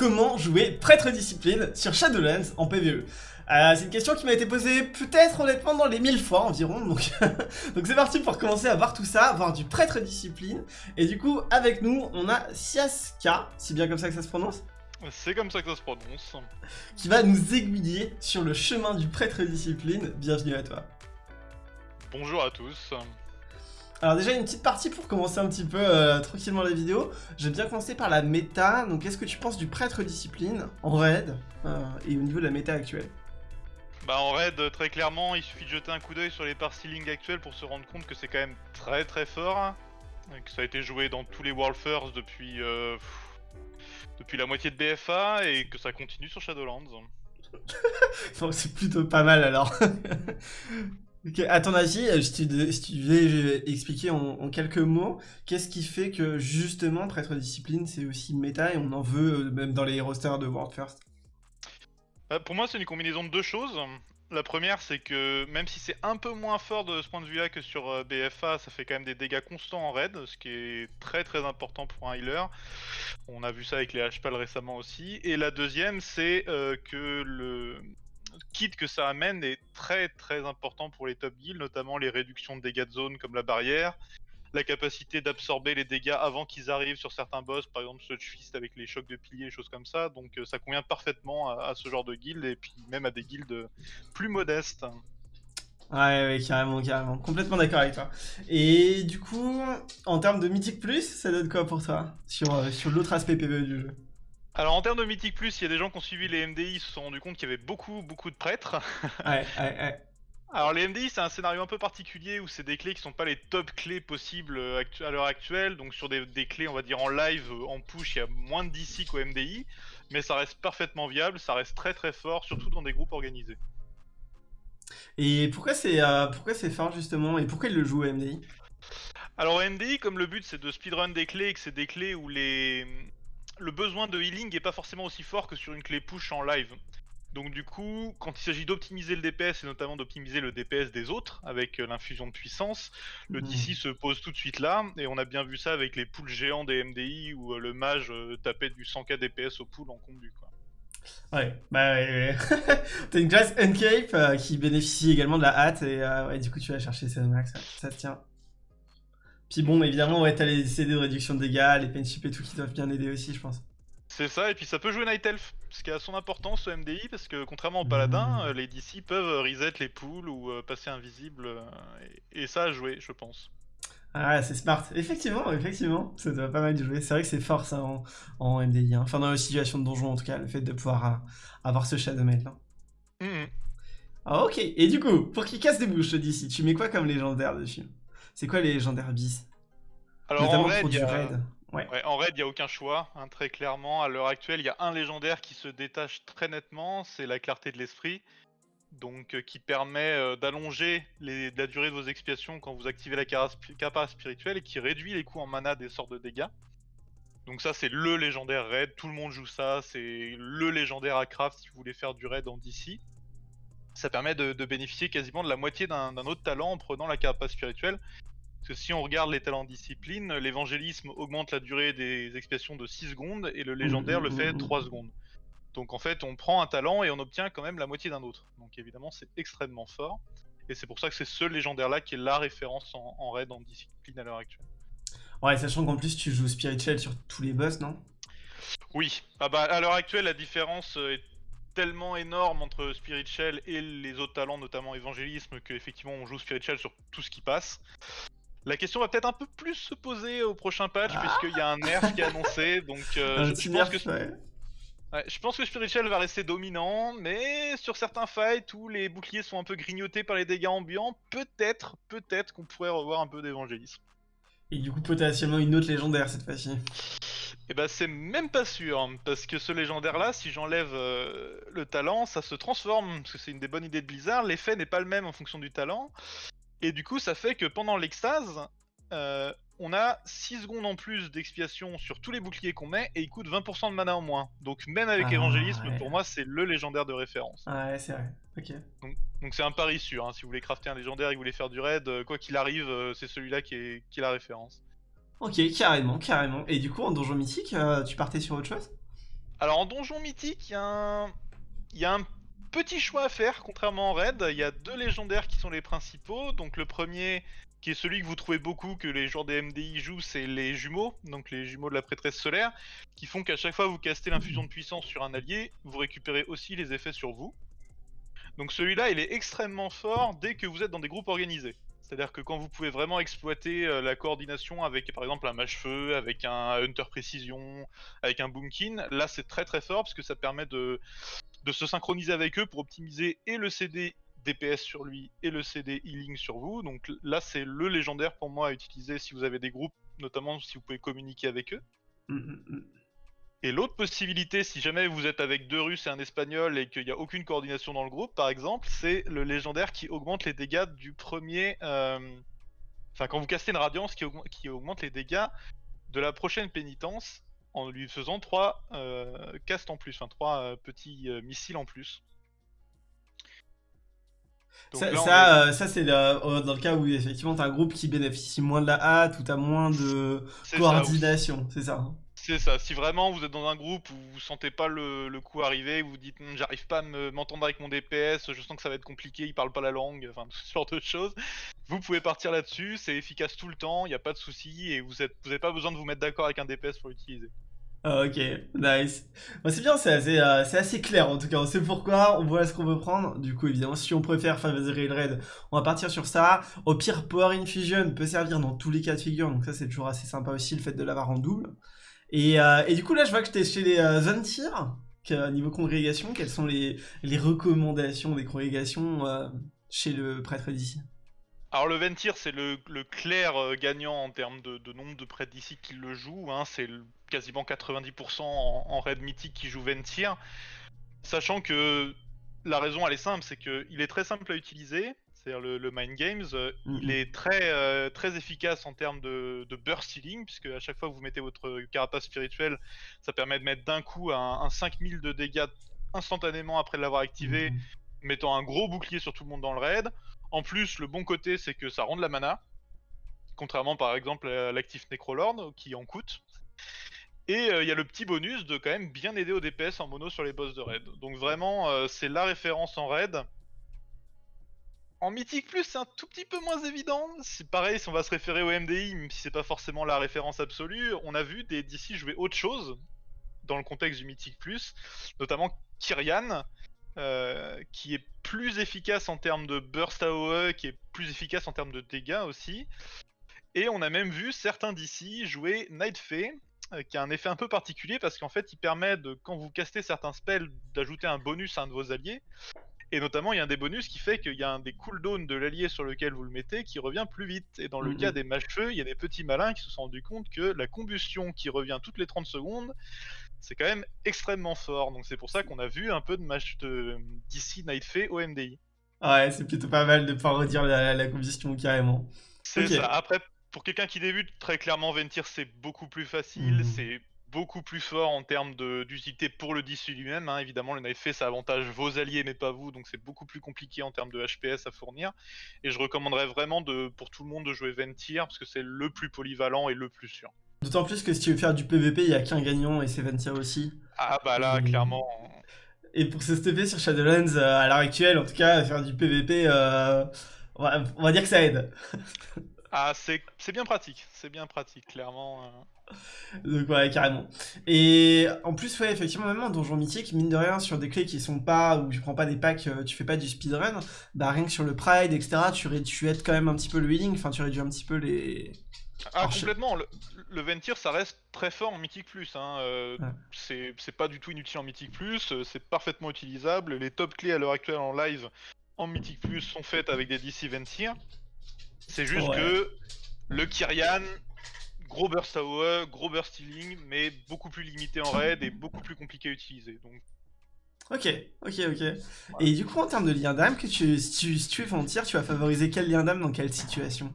comment jouer prêtre discipline sur Shadowlands en PvE euh, c'est une question qui m'a été posée peut-être honnêtement dans les 1000 fois environ, donc donc c'est parti pour commencer à voir tout ça, voir du prêtre discipline. Et du coup, avec nous, on a Siaska, si bien comme ça que ça se prononce C'est comme ça que ça se prononce. Qui va nous aiguiller sur le chemin du prêtre discipline. Bienvenue à toi. Bonjour à tous. Alors déjà une petite partie pour commencer un petit peu euh, tranquillement la vidéo. J'aime bien commencer par la méta. Donc qu'est-ce que tu penses du prêtre discipline en raid euh, et au niveau de la méta actuelle? Bah en raid, très clairement, il suffit de jeter un coup d'œil sur les par ceiling actuels pour se rendre compte que c'est quand même très très fort. que ça a été joué dans tous les World First depuis, euh, depuis la moitié de BFA et que ça continue sur Shadowlands. c'est plutôt pas mal alors. ok, à ton avis, euh, si tu, devais expliquer en, quelques mots, qu'est-ce qui fait que justement Prêtre Discipline c'est aussi méta et on en veut euh, même dans les rosters de World First? Euh, pour moi, c'est une combinaison de deux choses. La première, c'est que même si c'est un peu moins fort de ce point de vue-là que sur euh, BFA, ça fait quand même des dégâts constants en raid, ce qui est très très important pour un healer. On a vu ça avec les HPAL récemment aussi. Et la deuxième, c'est euh, que le kit que ça amène est très très important pour les top guilds, notamment les réductions de dégâts de zone comme la barrière, la capacité d'absorber les dégâts avant qu'ils arrivent sur certains boss, par exemple ce Fist avec les chocs de piliers et choses comme ça. Donc euh, ça convient parfaitement à, ce genre de guild et puis même à des guilds plus modestes. Ouais, ouais, carrément, carrément. Complètement d'accord avec toi. Et du coup, en termes de Mythic Plus, ça donne quoi pour toi sur, euh, sur l'autre aspect PvE du jeu? Alors en termes de Mythic Plus, il y a des gens qui ont suivi les MDI se sont rendus compte qu'il y avait beaucoup beaucoup de prêtres. ouais, ouais, ouais. Alors les MDI c'est un scénario un peu particulier où c'est des clés qui sont pas les top clés possibles euh, à l'heure actuelle, donc sur des, clés on va dire en live, euh, en push, il y a moins de DC qu'au MDI, mais ça reste parfaitement viable, ça reste très très fort, surtout dans des groupes organisés. Et pourquoi c'est euh, pourquoi c'est fort justement, et pourquoi il le joue au MDI Alors au MDI comme le but c'est de speedrun des clés et que c'est des clés où les... le besoin de healing est pas forcément aussi fort que sur une clé push en live. Donc du coup, quand il s'agit d'optimiser le DPS et notamment d'optimiser le DPS des autres avec euh, l'infusion de puissance, le DC hmm. se pose tout de suite là et on a bien vu ça avec les poules géants des MDI où euh, le mage euh, tapait du 100k DPS au pool en combu quoi. Ouais, bah ouais, T'as une classe Uncape qui bénéficie également de la hâte et ouais, du coup tu vas chercher ces max, ça, se tient. Puis bon, évidemment, ouais, t'as les CD de réduction de dégâts, les penship et tout qui doivent bien aider aussi, je pense. C'est ça, et puis ça peut jouer Night Elf, ce qui a son importance au MDI, parce que contrairement au Paladin, mmh. les DC peuvent reset les poules ou euh, passer invisible, euh, et, ça a joué, je pense. Ah, c'est smart. Effectivement, effectivement, ça doit pas mal jouer. C'est vrai que c'est fort ça en, MDI, hein. enfin dans la situation de donjon en tout cas, le fait de pouvoir euh, avoir ce Shadow Mail. Là. Mmh. Ah, ok, et du coup, pour qu'il casse des bouches, DC, tu mets quoi comme légendaire dessus? C'est quoi les légendaires bis Alors Notamment en pour du raid. Ouais. en raid, il n'y a aucun choix, hein, très clairement. À l'heure actuelle, il y a un légendaire qui se détache très nettement, c'est la clarté de l'esprit. Donc, euh, qui permet euh, d'allonger la durée de vos expiations quand vous activez la capa spirituelle et qui réduit les coûts en mana des sorts de dégâts. Donc ça, c'est le légendaire raid, tout le monde joue ça, c'est le légendaire à craft si vous voulez faire du raid en DC. Ça permet de, de bénéficier quasiment de la moitié d'un autre talent en prenant la capa spirituelle. Parce que si on regarde les talents discipline, l'évangélisme augmente la durée des expiations de 6 secondes et le légendaire le fait 3 secondes. Donc en fait, on prend un talent et on obtient quand même la moitié d'un autre. Donc évidemment, c'est extrêmement fort. Et c'est pour ça que c'est ce légendaire-là qui est la référence en, raid en discipline à l'heure actuelle. Ouais, sachant qu'en plus tu joues spirituel sur tous les boss, non? Oui. Ah bah à l'heure actuelle, la différence est tellement énorme entre spirituel et les autres talents, notamment évangélisme, qu'effectivement on joue spirituel sur tout ce qui passe. La question va peut-être un peu plus se poser au prochain patch, ah. puisqu'il y a un nerf qui est annoncé, donc euh, je, pense que... je pense que Spiritual va rester dominant, mais sur certains fights où les boucliers sont un peu grignotés par les dégâts ambiants, peut-être, peut-être qu'on pourrait revoir un peu d'évangélisme. Et du coup, potentiellement une autre légendaire cette fois-ci. Et eh bah, c'est même pas sûr, hein, parce que ce légendaire-là, si j'enlève euh, le talent, ça se transforme, parce que c'est une des bonnes idées de Blizzard. L'effet n'est pas le même en fonction du talent. Et du coup, ça fait que pendant l'extase, euh, on a 6 secondes en plus d'expiation sur tous les boucliers qu'on met et il coûte 20% de mana en moins. Donc même avec ah, évangélisme, pour moi, c'est le légendaire de référence. Ah ouais, c'est vrai. Ok. Donc c'est un pari sûr. Hein. Si vous voulez crafter un légendaire et que vous voulez faire du raid, euh, quoi qu'il arrive, euh, c'est celui-là qui est, qui la référence. Ok, carrément, carrément. Et du coup, en donjon mythique, tu partais sur autre chose? Alors en donjon mythique, il y, a un... petit choix à faire, contrairement en raid. Il y a deux légendaires qui sont les principaux. Donc le premier, qui est celui que vous trouvez beaucoup, que les joueurs des MDI jouent, c'est les jumeaux, donc les jumeaux de la prêtresse solaire, qui font qu'à chaque fois que vous castez l'infusion de puissance sur un allié, vous récupérez aussi les effets sur vous. Donc celui-là, il est extrêmement fort dès que vous êtes dans des groupes organisés. C'est-à-dire que quand vous pouvez vraiment exploiter euh, la coordination avec par exemple un mage-feu, avec un Hunter Précision, avec un Boomkin, là c'est très très fort parce que ça permet de, de se synchroniser avec eux pour optimiser et le CD DPS sur lui et le CD healing sur vous. Donc là c'est le légendaire pour moi à utiliser si vous avez des groupes, notamment si vous pouvez communiquer avec eux. Mmh, mmh, mmh. Et l'autre possibilité, si jamais vous êtes avec deux Russes et un Espagnol et qu'il n'y a aucune coordination dans le groupe, par exemple, c'est le légendaire qui augmente les dégâts du premier... Euh, enfin, quand vous castez une Radiance qui, augmente, les dégâts de la prochaine pénitence en lui faisant trois euh, castes en plus, enfin trois euh, petits missiles en plus. Ça, ça, c'est dans le cas où effectivement tu as un groupe qui bénéficie moins de la hâte ou tu as moins de coordination, c'est ça hein. C'est ça, si vraiment vous êtes dans un groupe où vous sentez pas le, coup arriver, vous vous dites hm, j'arrive pas à m'entendre avec mon DPS, je sens que ça va être compliqué, il parle pas la langue, enfin tout ce genre de choses, vous pouvez partir là-dessus, c'est efficace tout le temps, il n'y a pas de souci et vous n'avez pas besoin de vous mettre d'accord avec un DPS pour l'utiliser. Ah, ok, nice. c'est bien, c'est assez, euh, assez, clair en tout cas. On sait pourquoi, on voit ce qu'on veut prendre. Du coup, évidemment, si on préfère favoriser le raid, on va partir sur ça. Au pire, Power Infusion peut servir dans tous les cas de figure, donc ça c'est toujours assez sympa aussi le fait de l'avoir en double. Euh, et, du coup, là, je vois que es chez les euh, Zantir, niveau congrégation. Quelles sont les, recommandations des congrégations euh, chez le prêtre d'ici? Alors le Ventir c'est le, clair gagnant en termes de, nombre de prêtres d'ici qui le jouent, hein. c'est quasiment 90% en, raid mythique qui joue Ventir, sachant que la raison elle est simple, c'est qu'il est très simple à utiliser, c'est-à-dire le, Mind Games, euh, il mhm. est très, euh, très efficace en termes de, burst healing, puisque à chaque fois que vous mettez votre carapace spirituelle, ça permet de mettre d'un coup un, 5000 de dégâts instantanément après l'avoir activé, mhm. mettant un gros bouclier sur tout le monde dans le raid. En plus, le bon côté, c'est que ça rend de la mana, contrairement par exemple à l'actif Necrolord, qui en coûte. Et euh, il y a le petit bonus de quand même bien aider au DPS en mono sur les boss de raid. Donc vraiment, c'est la référence en raid. En Mythique Plus, c'est un tout petit peu moins évident. C'est pareil, si on va se référer au MDI, même si c'est pas forcément la référence absolue, on a vu des DC jouer autre chose dans le contexte du Mythique Plus, notamment Kyrian, euh, qui est plus efficace en termes de burst AOE, qui est plus efficace en termes de dégâts aussi. Et on a même vu certains DC jouer Night Fey, euh, qui a un effet un peu particulier parce qu'en fait il permet de, quand vous castez certains spells, d'ajouter un bonus à un de vos alliés. Et notamment, il y a un des bonus qui fait qu'il y a un des cooldowns de l'allié sur lequel vous le mettez qui revient plus vite. Et dans le cas des mage-feu, il y a des petits malins qui se sont rendus compte que la combustion qui revient toutes les 30 secondes, c'est quand même extrêmement fort. Donc c'est pour ça qu'on a vu un peu de match de d'ici Night Fey au MDI. Ouais, c'est plutôt pas mal de pouvoir redire la, combustion carrément. C'est ça. Après, pour quelqu'un qui débute, très clairement, Ventir c'est beaucoup plus facile. Mhm. C'est beaucoup plus fort en termes d'utilité pour le DC lui-même. Hein. Évidemment, le knife ça avantage vos alliés mais pas vous, donc c'est beaucoup plus compliqué en termes de HPS à fournir. Et je recommanderais vraiment de, pour tout le monde de jouer Ventir parce que c'est le plus polyvalent et le plus sûr. D'autant plus que si tu veux faire du PVP, il n'y a qu'un gagnant et c'est Ventir aussi. Ah bah là, clairement. Et pour se stopper sur Shadowlands, euh, à l'heure actuelle, en tout cas, faire du PVP, euh, on, va, dire que ça aide. ah, c'est bien pratique, c'est bien pratique, clairement. Euh. Donc ouais, carrément. Et en plus, ouais, effectivement, même en donjon mythique, mine de rien, sur des clés qui sont pas, où tu prends pas des packs, tu fais pas du speedrun, bah rien que sur le Pride, etc., tu, tu aides quand même un petit peu le healing, enfin tu réduis un petit peu les... Ah, complètement, le, le, Ventir, ça reste très fort en Mythique Plus, hein. Euh, c'est pas du tout inutile en Mythique Plus, euh, c'est parfaitement utilisable, les top clés à l'heure actuelle en live en Mythique Plus sont faites avec des DC Ventir, c'est juste que le Kyrian, gros burst AOE, gros burst healing, mais beaucoup plus limité en raid et beaucoup plus compliqué à utiliser. Donc... Ok, ok, ok. Et du coup, en termes de lien d'âme, que tu, si, tu, si tu es frontière, tu vas favoriser quel lien d'âme dans quelle situation?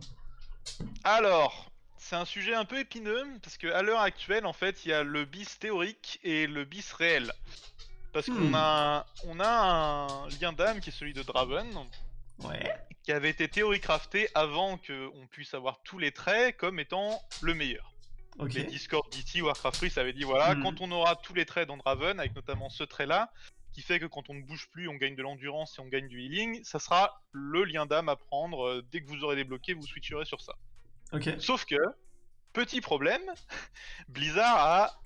Alors, c'est un sujet un peu épineux, parce qu'à l'heure actuelle, en fait, il y a le bis théorique et le bis réel. Parce qu'on hmm. a, on a un lien d'âme qui est celui de Draven, Ouais. Qui avait été théorie crafté avant qu'on puisse avoir tous les traits comme étant le meilleur. Les Discord d'ici, Warcraft Free, ça avait dit voilà, mhm. quand on aura tous les traits dans Draven, avec notamment ce trait-là, qui fait que quand on ne bouge plus, on gagne de l'endurance et on gagne du healing, ça sera le lien d'âme à prendre. Euh, dès que vous aurez débloqué, vous switcherez sur ça. Sauf que, petit problème, Blizzard a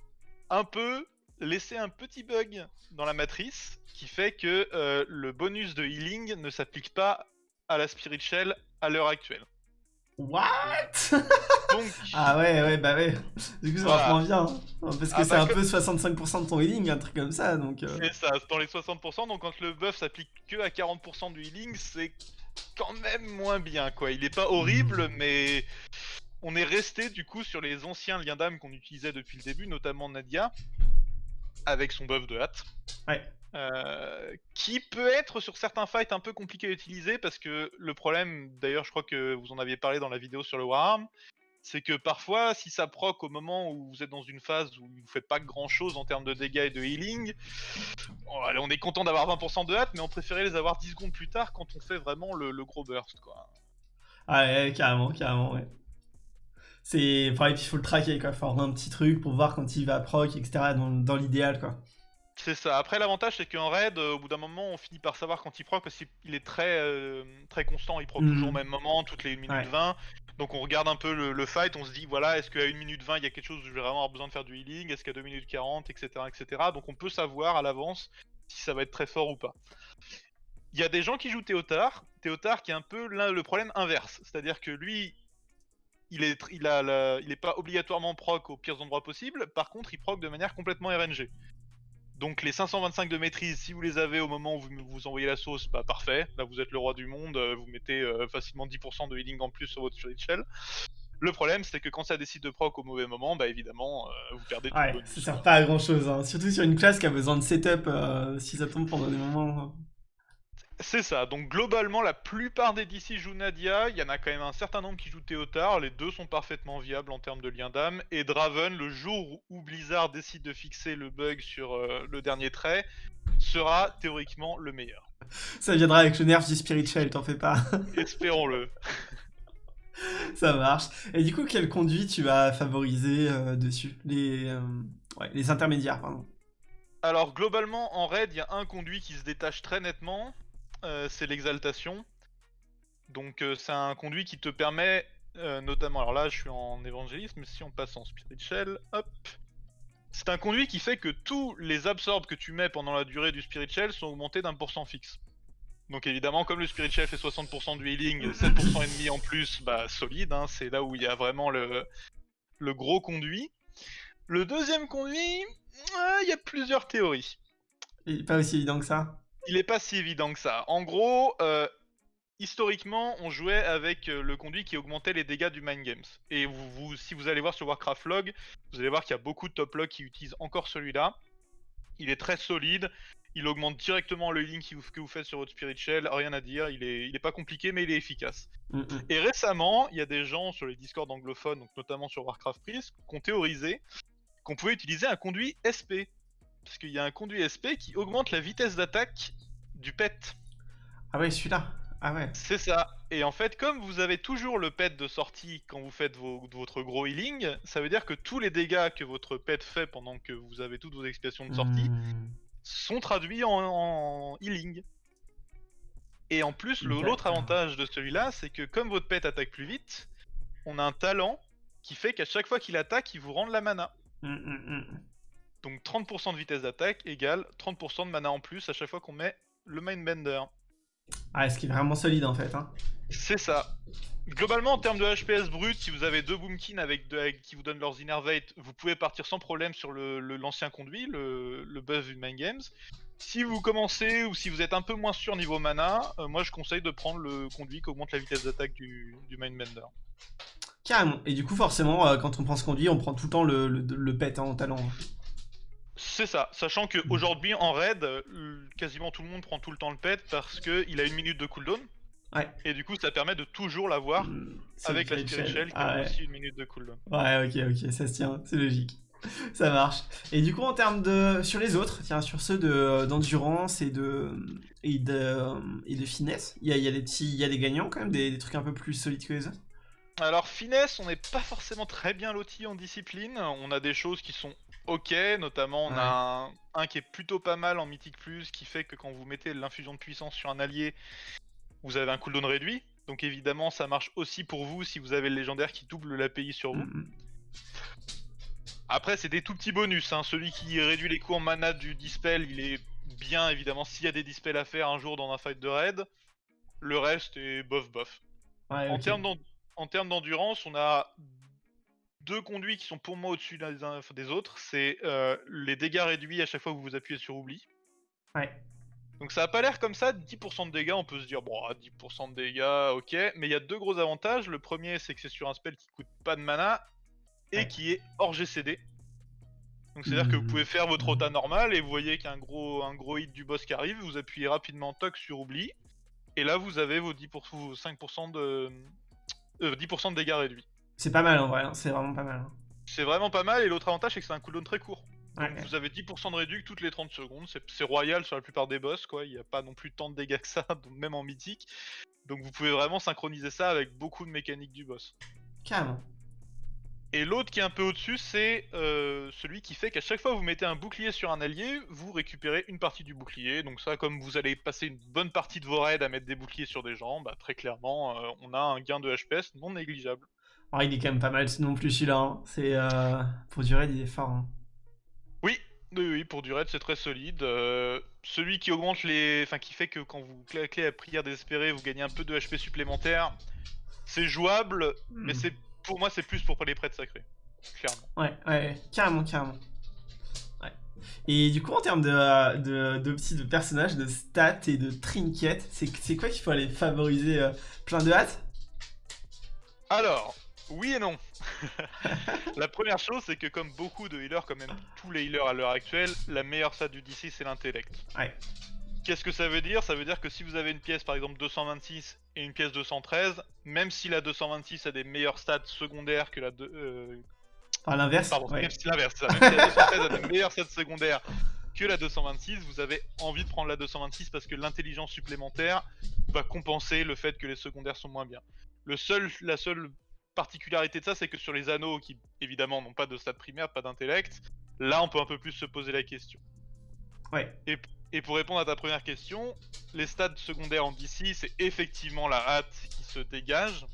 un peu laissé un petit bug dans la matrice qui fait que euh, le bonus de healing ne s'applique pas à la Spirit Shell à l'heure actuelle. What? Ah ouais, ouais, bah ouais. Du coup, ça voilà. vachement bien. Parce que ah c'est bah un peu 65% de ton healing, un truc comme ça. donc. Euh. C'est ça, dans les 60%. Donc quand le buff s'applique que à 40% du healing, c'est quand même moins bien, quoi. Il est pas horrible, hmm. mais on est resté du coup sur les anciens liens d'âme qu'on utilisait depuis le début, notamment Nadia, avec son buff de hâte. Ouais. Euh, qui peut être sur certains fights un peu compliqué à utiliser parce que le problème, d'ailleurs je crois que vous en aviez parlé dans la vidéo sur le Wararm, c'est que parfois si ça proc au moment où vous êtes dans une phase où vous faites pas grand chose en termes de dégâts et de healing, on est content d'avoir 20% de hâte mais on préférait les avoir 10 secondes plus tard quand on fait vraiment le, gros burst quoi. Ah ouais, carrément, carrément, ouais. C'est. Puis il faut le traquer quoi, faut avoir un petit truc pour voir quand il va proc, etc. dans, dans l'idéal quoi. C'est ça. Après, l'avantage, c'est qu'en raid, euh, au bout d'un moment, on finit par savoir quand il proc parce qu'il est très, euh, très constant. Il proc toujours au mhm. même moment, toutes les 1 minute 20. Donc, on regarde un peu le, fight. On se dit, voilà, est-ce qu'à 1 minute 20, il y a quelque chose où je vais vraiment avoir besoin de faire du healing? Est-ce qu'à 2 minutes 40, etc., etc. Donc, on peut savoir à l'avance si ça va être très fort ou pas. Il y a des gens qui jouent Théotard. Théotard qui est un peu le problème inverse. C'est-à-dire que lui, il est, il, a il est pas obligatoirement proc aux pires endroits possibles. Par contre, il proc de manière complètement RNG. Donc les 525 de maîtrise, si vous les avez au moment où vous, vous envoyez la sauce, bah parfait. Là vous êtes le roi du monde, euh, vous mettez euh, facilement 10% de healing en plus sur votre Shell. Le problème, c'est que quand ça décide de proc au mauvais moment, bah évidemment, euh, vous perdez tout ouais, le Ça sert pas à grand chose, hein. surtout sur une classe qui a besoin de setup si ça tombe pendant des moments. C'est ça, donc globalement la plupart des DC jouent Nadia, il y en a quand même un certain nombre qui jouent Théotard, les deux sont parfaitement viables en termes de lien d'âme, et Draven, le jour où Blizzard décide de fixer le bug sur euh, le dernier trait, sera théoriquement le meilleur. Ça viendra avec le nerf du Spirit Shell, t'en fais pas. Espérons-le. Ça marche. Et du coup, quel conduit tu vas favoriser euh, dessus? Les, euh, ouais, les intermédiaires, pardon. Alors globalement en raid il y a un conduit qui se détache très nettement, c'est l'exaltation. Donc euh, c'est un conduit qui te permet, euh, notamment, alors là je suis en évangélisme, si on passe en spirit shell, hop, c'est un conduit qui fait que tous les absorbs que tu mets pendant la durée du spirit shell sont augmentés d'un pour cent fixe. Donc évidemment, comme le Spirit Shell fait 60% du healing, 7% et demi en plus, bah solide, hein, c'est là où il y a vraiment le, le gros conduit. Le deuxième conduit, il y a plusieurs théories. Pas aussi évident que ça? Il est pas si évident que ça. En gros, euh, historiquement, on jouait avec euh, le conduit qui augmentait les dégâts du Mind Games. Et vous, si vous allez voir sur Warcraft Log, vous allez voir qu'il y a beaucoup de top log qui utilisent encore celui-là. Il est très solide. Il augmente directement le healing que vous faites sur votre Spirit Shell, rien à dire, il est, il est pas compliqué mais il est efficace. Mm. Et récemment, il y a des gens sur les Discord anglophones, donc notamment sur Warcraft Priest, qui ont théorisé qu'on pouvait utiliser un conduit SP parce qu'il y a un conduit SP qui augmente la vitesse d'attaque du pet. Ah ouais, celui-là. Ah ouais. C'est ça. Et en fait, comme vous avez toujours le pet de sortie quand vous faites votre gros healing, ça veut dire que tous les dégâts que votre pet fait pendant que vous avez toutes vos expiations de sortie hmm. sont traduits en, healing. Et en plus, l'autre avantage de celui-là, c'est que comme votre pet attaque plus vite, on a un talent qui fait qu'à chaque fois qu'il attaque, il vous rend de la mana. Hmm, hmm, donc 30% de vitesse d'attaque égale 30% de mana en plus à chaque fois qu'on met le Mindbender. Ah, ce qui est vraiment solide en fait. Hein. C'est ça. Globalement, en termes de HPS brut, si vous avez deux Boomkin avec, qui vous donnent leurs Innervate, vous pouvez partir sans problème sur l'ancien le, conduit, le, le buff du Mind Games. Si vous commencez ou si vous êtes un peu moins sûr niveau mana, euh, moi je conseille de prendre le conduit qui augmente la vitesse d'attaque du, du Mindbender. Carrément. Et du coup, forcément, euh, quand on prend ce conduit, on prend tout le temps le, le, pet hein, en talent. C'est ça, sachant qu'aujourd'hui en raid, quasiment tout le monde prend tout le temps le pet parce qu'il a une minute de cooldown. Ouais. Et du coup, ça permet de toujours l'avoir mmh, avec la Spirit Shell qui a ah aussi une minute de cooldown. Ouais, ok, ok, ça se tient, c'est logique. ça marche. Et du coup, en termes de. Sur les autres, tiens, sur ceux d'endurance et, de, et, de, et de finesse, il y a, y, a des petits, y a des gagnants quand même, des, des trucs un peu plus solides que les autres? Alors finesse, on n'est pas forcément très bien loti en discipline. On a des choses qui sont ok, notamment on a un, qui est plutôt pas mal en mythique plus, qui fait que quand vous mettez l'infusion de puissance sur un allié, vous avez un cooldown réduit. Donc évidemment ça marche aussi pour vous si vous avez le légendaire qui double l'API sur vous. Mm. Après c'est des tout petits bonus, hein. celui qui réduit les coûts en mana du dispel, il est bien évidemment s'il y a des dispels à faire un jour dans un fight de raid. Le reste est bof bof. en termes d'endurance, on a deux conduits qui sont pour moi au-dessus des autres. C'est euh, les dégâts réduits à chaque fois que vous vous appuyez sur oubli. Ouais. Donc ça a pas l'air comme ça, 10% de dégâts, on peut se dire, bon, 10% de dégâts, ok, mais il y a deux gros avantages. Le premier, c'est que c'est sur un spell qui coûte pas de mana et qui est hors GCD. Donc c'est-à-dire que vous pouvez faire votre rota normal et vous voyez qu'il y a un gros, un gros hit du boss qui arrive, vous appuyez rapidement toc sur oubli, et là vous avez vos 10 5% de... 10% euh, de dégâts réduits. C'est pas mal en vrai, hein. c'est vraiment pas mal. Hein. C'est vraiment pas mal, et l'autre avantage c'est que c'est un cooldown très court. Vous avez 10% de réduction toutes les 30 secondes, c'est royal sur la plupart des boss, quoi. Il n'y a pas non plus tant de dégâts que ça, même en mythique. Donc vous pouvez vraiment synchroniser ça avec beaucoup de mécaniques du boss. Carrément. Et l'autre qui est un peu au-dessus, c'est euh, celui qui fait qu'à chaque fois que vous mettez un bouclier sur un allié, vous récupérez une partie du bouclier. Donc ça, comme vous allez passer une bonne partie de vos raids à mettre des boucliers sur des gens, bah, très clairement, euh, on a un gain de HPS non négligeable. Ah, il est quand même pas mal non plus celui-là. Hein. C'est euh, pour du raid, il est fort. Hein. Oui, oui, pour du raid, c'est très solide. celui qui augmente les, enfin qui fait que quand vous claquez à prière désespérée, vous gagnez un peu de HP supplémentaire. C'est jouable, mais hmm. c'est pour moi, c'est plus pour les prêtres sacrés. Clairement. Ouais, ouais, carrément, carrément. Ouais. Et du coup, en termes de, de, de, de personnages, de stats et de trinkets, c'est quoi qu'il faut aller favoriser euh, plein de hâte? Alors, oui et non. la première chose, c'est que comme beaucoup de healers, comme même tous les healers à l'heure actuelle, la meilleure stat du DC, c'est l'intellect. Ouais. Qu'est-ce que ça veut dire? Ça veut dire que si vous avez une pièce par exemple 226 et une pièce 213, même si la 226 a des meilleurs stats secondaires que la... De, euh... Ah l'inverse Pardon, même si l'inverse, même si la 213 a des meilleurs stats secondaires que la 226, vous avez envie de prendre la 226 parce que l'intelligence supplémentaire va compenser le fait que les secondaires sont moins bien. Le seul, la seule particularité de ça, c'est que sur les anneaux qui évidemment n'ont pas de stats primaires, pas d'intellect, là on peut un peu plus se poser la question. Ouais. Et et pour répondre à ta première question, les stades secondaires en DC, c'est effectivement la hâte qui se dégage.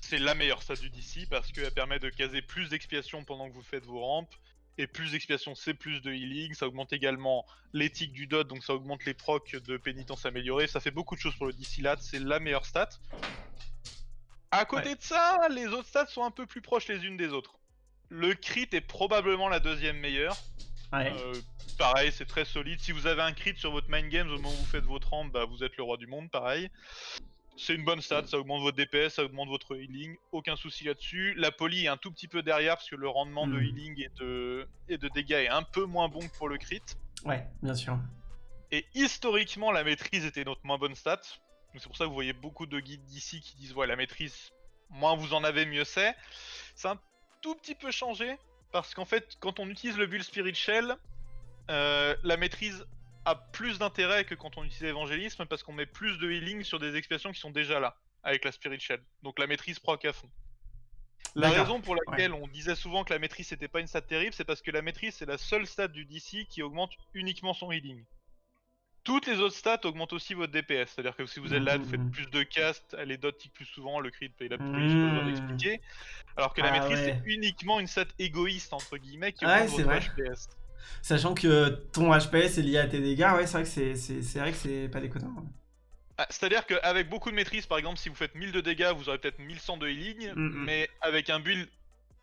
C'est la meilleure stade du DC parce qu'elle permet de caser plus d'expiation pendant que vous faites vos rampes. Et plus d'expiation, c'est plus de healing. Ça augmente également l'éthique du dot, donc ça augmente les procs de pénitence améliorée. Ça fait beaucoup de choses pour le DC lat, c'est la meilleure stat. À côté de ça, les autres stats sont un peu plus proches les unes des autres. Le crit est probablement la deuxième meilleure. Ouais. Euh, pareil, c'est très solide. Si vous avez un crit sur votre main game au moment où vous faites votre rampe, bah, vous êtes le roi du monde, pareil. C'est une bonne stat, ça augmente votre DPS, ça augmente votre healing, aucun souci là-dessus. La poly est un tout petit peu derrière parce que le rendement de hmm. healing et de, et de dégâts est un peu moins bon que pour le crit. Ouais, bien sûr. Et historiquement, la maîtrise était notre moins bonne stat. C'est pour ça que vous voyez beaucoup de guides d'ici qui disent ouais, la maîtrise, moins vous en avez, mieux c'est. C'est un tout petit peu changé parce qu'en fait, quand on utilise le build Spirit Shell, euh, la maîtrise a plus d'intérêt que quand on utilise l'évangélisme parce qu'on met plus de healing sur des expiations qui sont déjà là avec la Spirit Shell. Donc la maîtrise proc à fond. La raison pour laquelle on disait souvent que la maîtrise c'était pas une stat terrible, c'est parce que la maîtrise c'est la seule stat du DC qui augmente uniquement son healing. Toutes les autres stats augmentent aussi votre DPS, c'est-à-dire que si vous êtes là, vous faites mmh. plus de cast, les dots tiquent plus souvent, le crit paye la plus, je peux vous expliquer. Alors que la ah maîtrise c'est uniquement une stat égoïste entre guillemets qui augmente votre HPS. Sachant que ton HPS est lié à tes dégâts, ouais, c'est vrai que c'est vrai que c'est pas déconnant. Ah, c'est-à-dire qu'avec beaucoup de maîtrise, par exemple, si vous faites 1000 de dégâts, vous aurez peut-être 1100 de healing, mm, mm. mais avec un build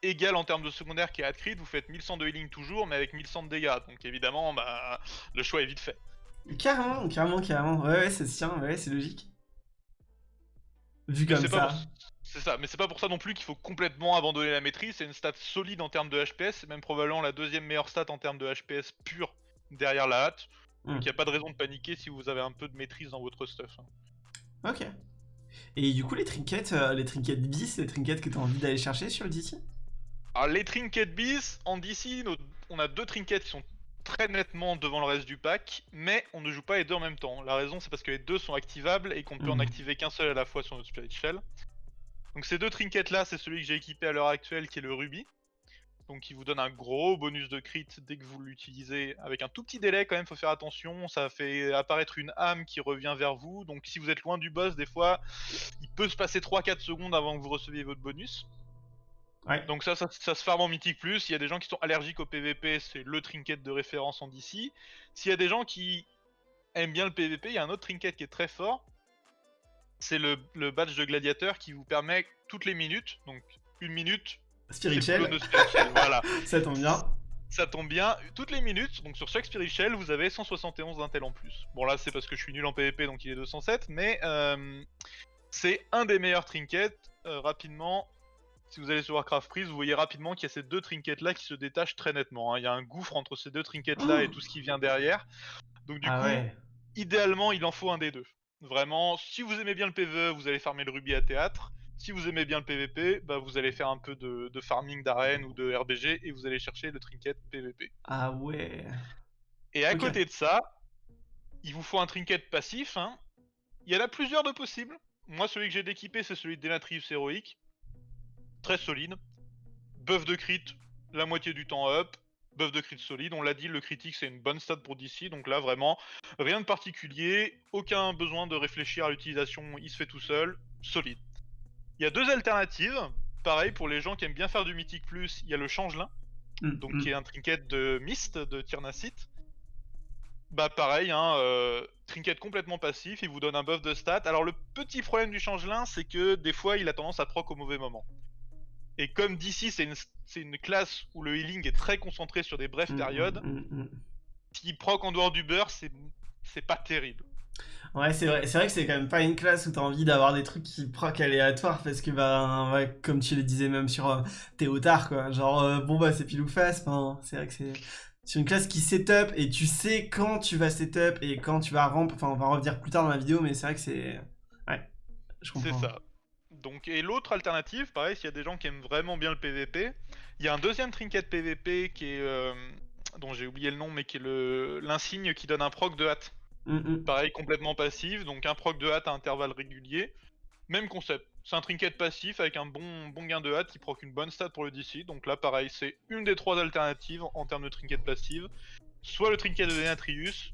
égal en termes de secondaire qui est ad crit, vous faites 1100 de healing toujours, mais avec 1100 de dégâts. Donc évidemment, bah, le choix est vite fait. Carrément, carrément, carrément. Ouais, ouais, se tient, ouais, c'est logique. Vu comme ça. C'est ça, mais c'est pas pour ça non plus qu'il faut complètement abandonner la maîtrise. C'est une stat solide en termes de HPS, c'est même probablement la deuxième meilleure stat en termes de HPS pur derrière la hâte. Donc il hmm. a pas de raison de paniquer si vous avez un peu de maîtrise dans votre stuff. Hein. Ok. Et du coup, les trinkets, euh, les trinkets bis, les trinkets que tu as envie d'aller chercher sur le DC Alors, les trinkets bis, en DC, on a deux trinkets qui sont très nettement devant le reste du pack, mais on ne joue pas les deux en même temps. La raison, c'est parce que les deux sont activables et qu'on ne peut en hmm. activer qu'un seul à la fois sur notre Spirit Shell. Donc ces deux trinkets là, c'est celui que j'ai équipé à l'heure actuelle qui est le rubis. Donc il vous donne un gros bonus de crit dès que vous l'utilisez avec un tout petit délai quand même, faut faire attention, ça fait apparaître une âme qui revient vers vous, donc si vous êtes loin du boss des fois, il peut se passer 3-4 secondes avant que vous receviez votre bonus. Donc ça, ça, se farme en mythique plus, il y a des gens qui sont allergiques au PVP, c'est le trinket de référence en DC. S'il y a des gens qui aiment bien le PVP, il y a un autre trinket qui est très fort, c'est le, le badge de gladiateur qui vous permet toutes les minutes, donc une minute Spirituel. voilà. Ça tombe bien. Ça tombe bien. Toutes les minutes, donc sur chaque Spirituel, vous avez 171 d'intel en plus. Bon là c'est parce que je suis nul en PvP donc il est 207, mais euh, c'est un des meilleurs trinkets. Euh, rapidement, si vous allez sur Warcraft Freeze, vous voyez rapidement qu'il y a ces deux trinkets là qui se détachent très nettement. Hein. Il y a un gouffre entre ces deux trinkets là et tout ce qui vient derrière. Donc du ah coup, idéalement il en faut un des deux. Vraiment, si vous aimez bien le PvE, vous allez farmer le rubis à théâtre. Si vous aimez bien le PVP, bah vous allez faire un peu de, farming d'arène ou de RBG et vous allez chercher le trinket PVP. Ah ouais. Et à côté de ça, il vous faut un trinket passif. Hein. Il y en a plusieurs de possibles. Moi, celui que j'ai d'équipé, c'est celui de Denatrius héroïque. Très solide. Buff de crit, la moitié du temps up. Buff de crit solide, on l'a dit, le critique c'est une bonne stat pour DC, donc là vraiment rien de particulier, aucun besoin de réfléchir à l'utilisation, il se fait tout seul, solide. Il y a deux alternatives. Pareil, pour les gens qui aiment bien faire du Mythique Plus, il y a le Changelin, mm, donc mm. qui est un trinket de Mist de Tyrnacite. Bah pareil, hein, euh, trinket complètement passif, il vous donne un buff de stats. Alors le petit problème du Changelin, c'est que des fois il a tendance à proc au mauvais moment. Et comme d'ici c'est une, une, classe où le healing est très concentré sur des brèves mm, périodes, s'il proc en dehors du beurre, c'est pas terrible. Ouais, c'est vrai, c'est vrai que c'est quand même pas une classe où t'as envie d'avoir des trucs qui proc aléatoires parce que, bah, comme tu le disais même sur euh, Théotard, quoi. Genre, euh, bon, bah, c'est pile ou face. Enfin, c'est vrai que c'est. C'est une classe qui setup et tu sais quand tu vas setup et quand tu vas ramp. Enfin, on va revenir plus tard dans la vidéo, mais c'est vrai que c'est. Ouais, je comprends. C'est ça. Donc, et l'autre alternative, pareil, s'il y a des gens qui aiment vraiment bien le PVP, il y a un deuxième trinket PVP qui est. Euh, dont j'ai oublié le nom, mais qui est le l'insigne qui donne un proc de hâte. Mm, mm. Pareil, complètement passif, donc un proc de hâte à intervalles réguliers. Même concept, c'est un trinket passif avec un bon, bon gain de hâte qui proc une bonne stat pour le DC. Donc là, pareil, c'est une des trois alternatives en termes de trinket passive. Soit le trinket de Denatrius,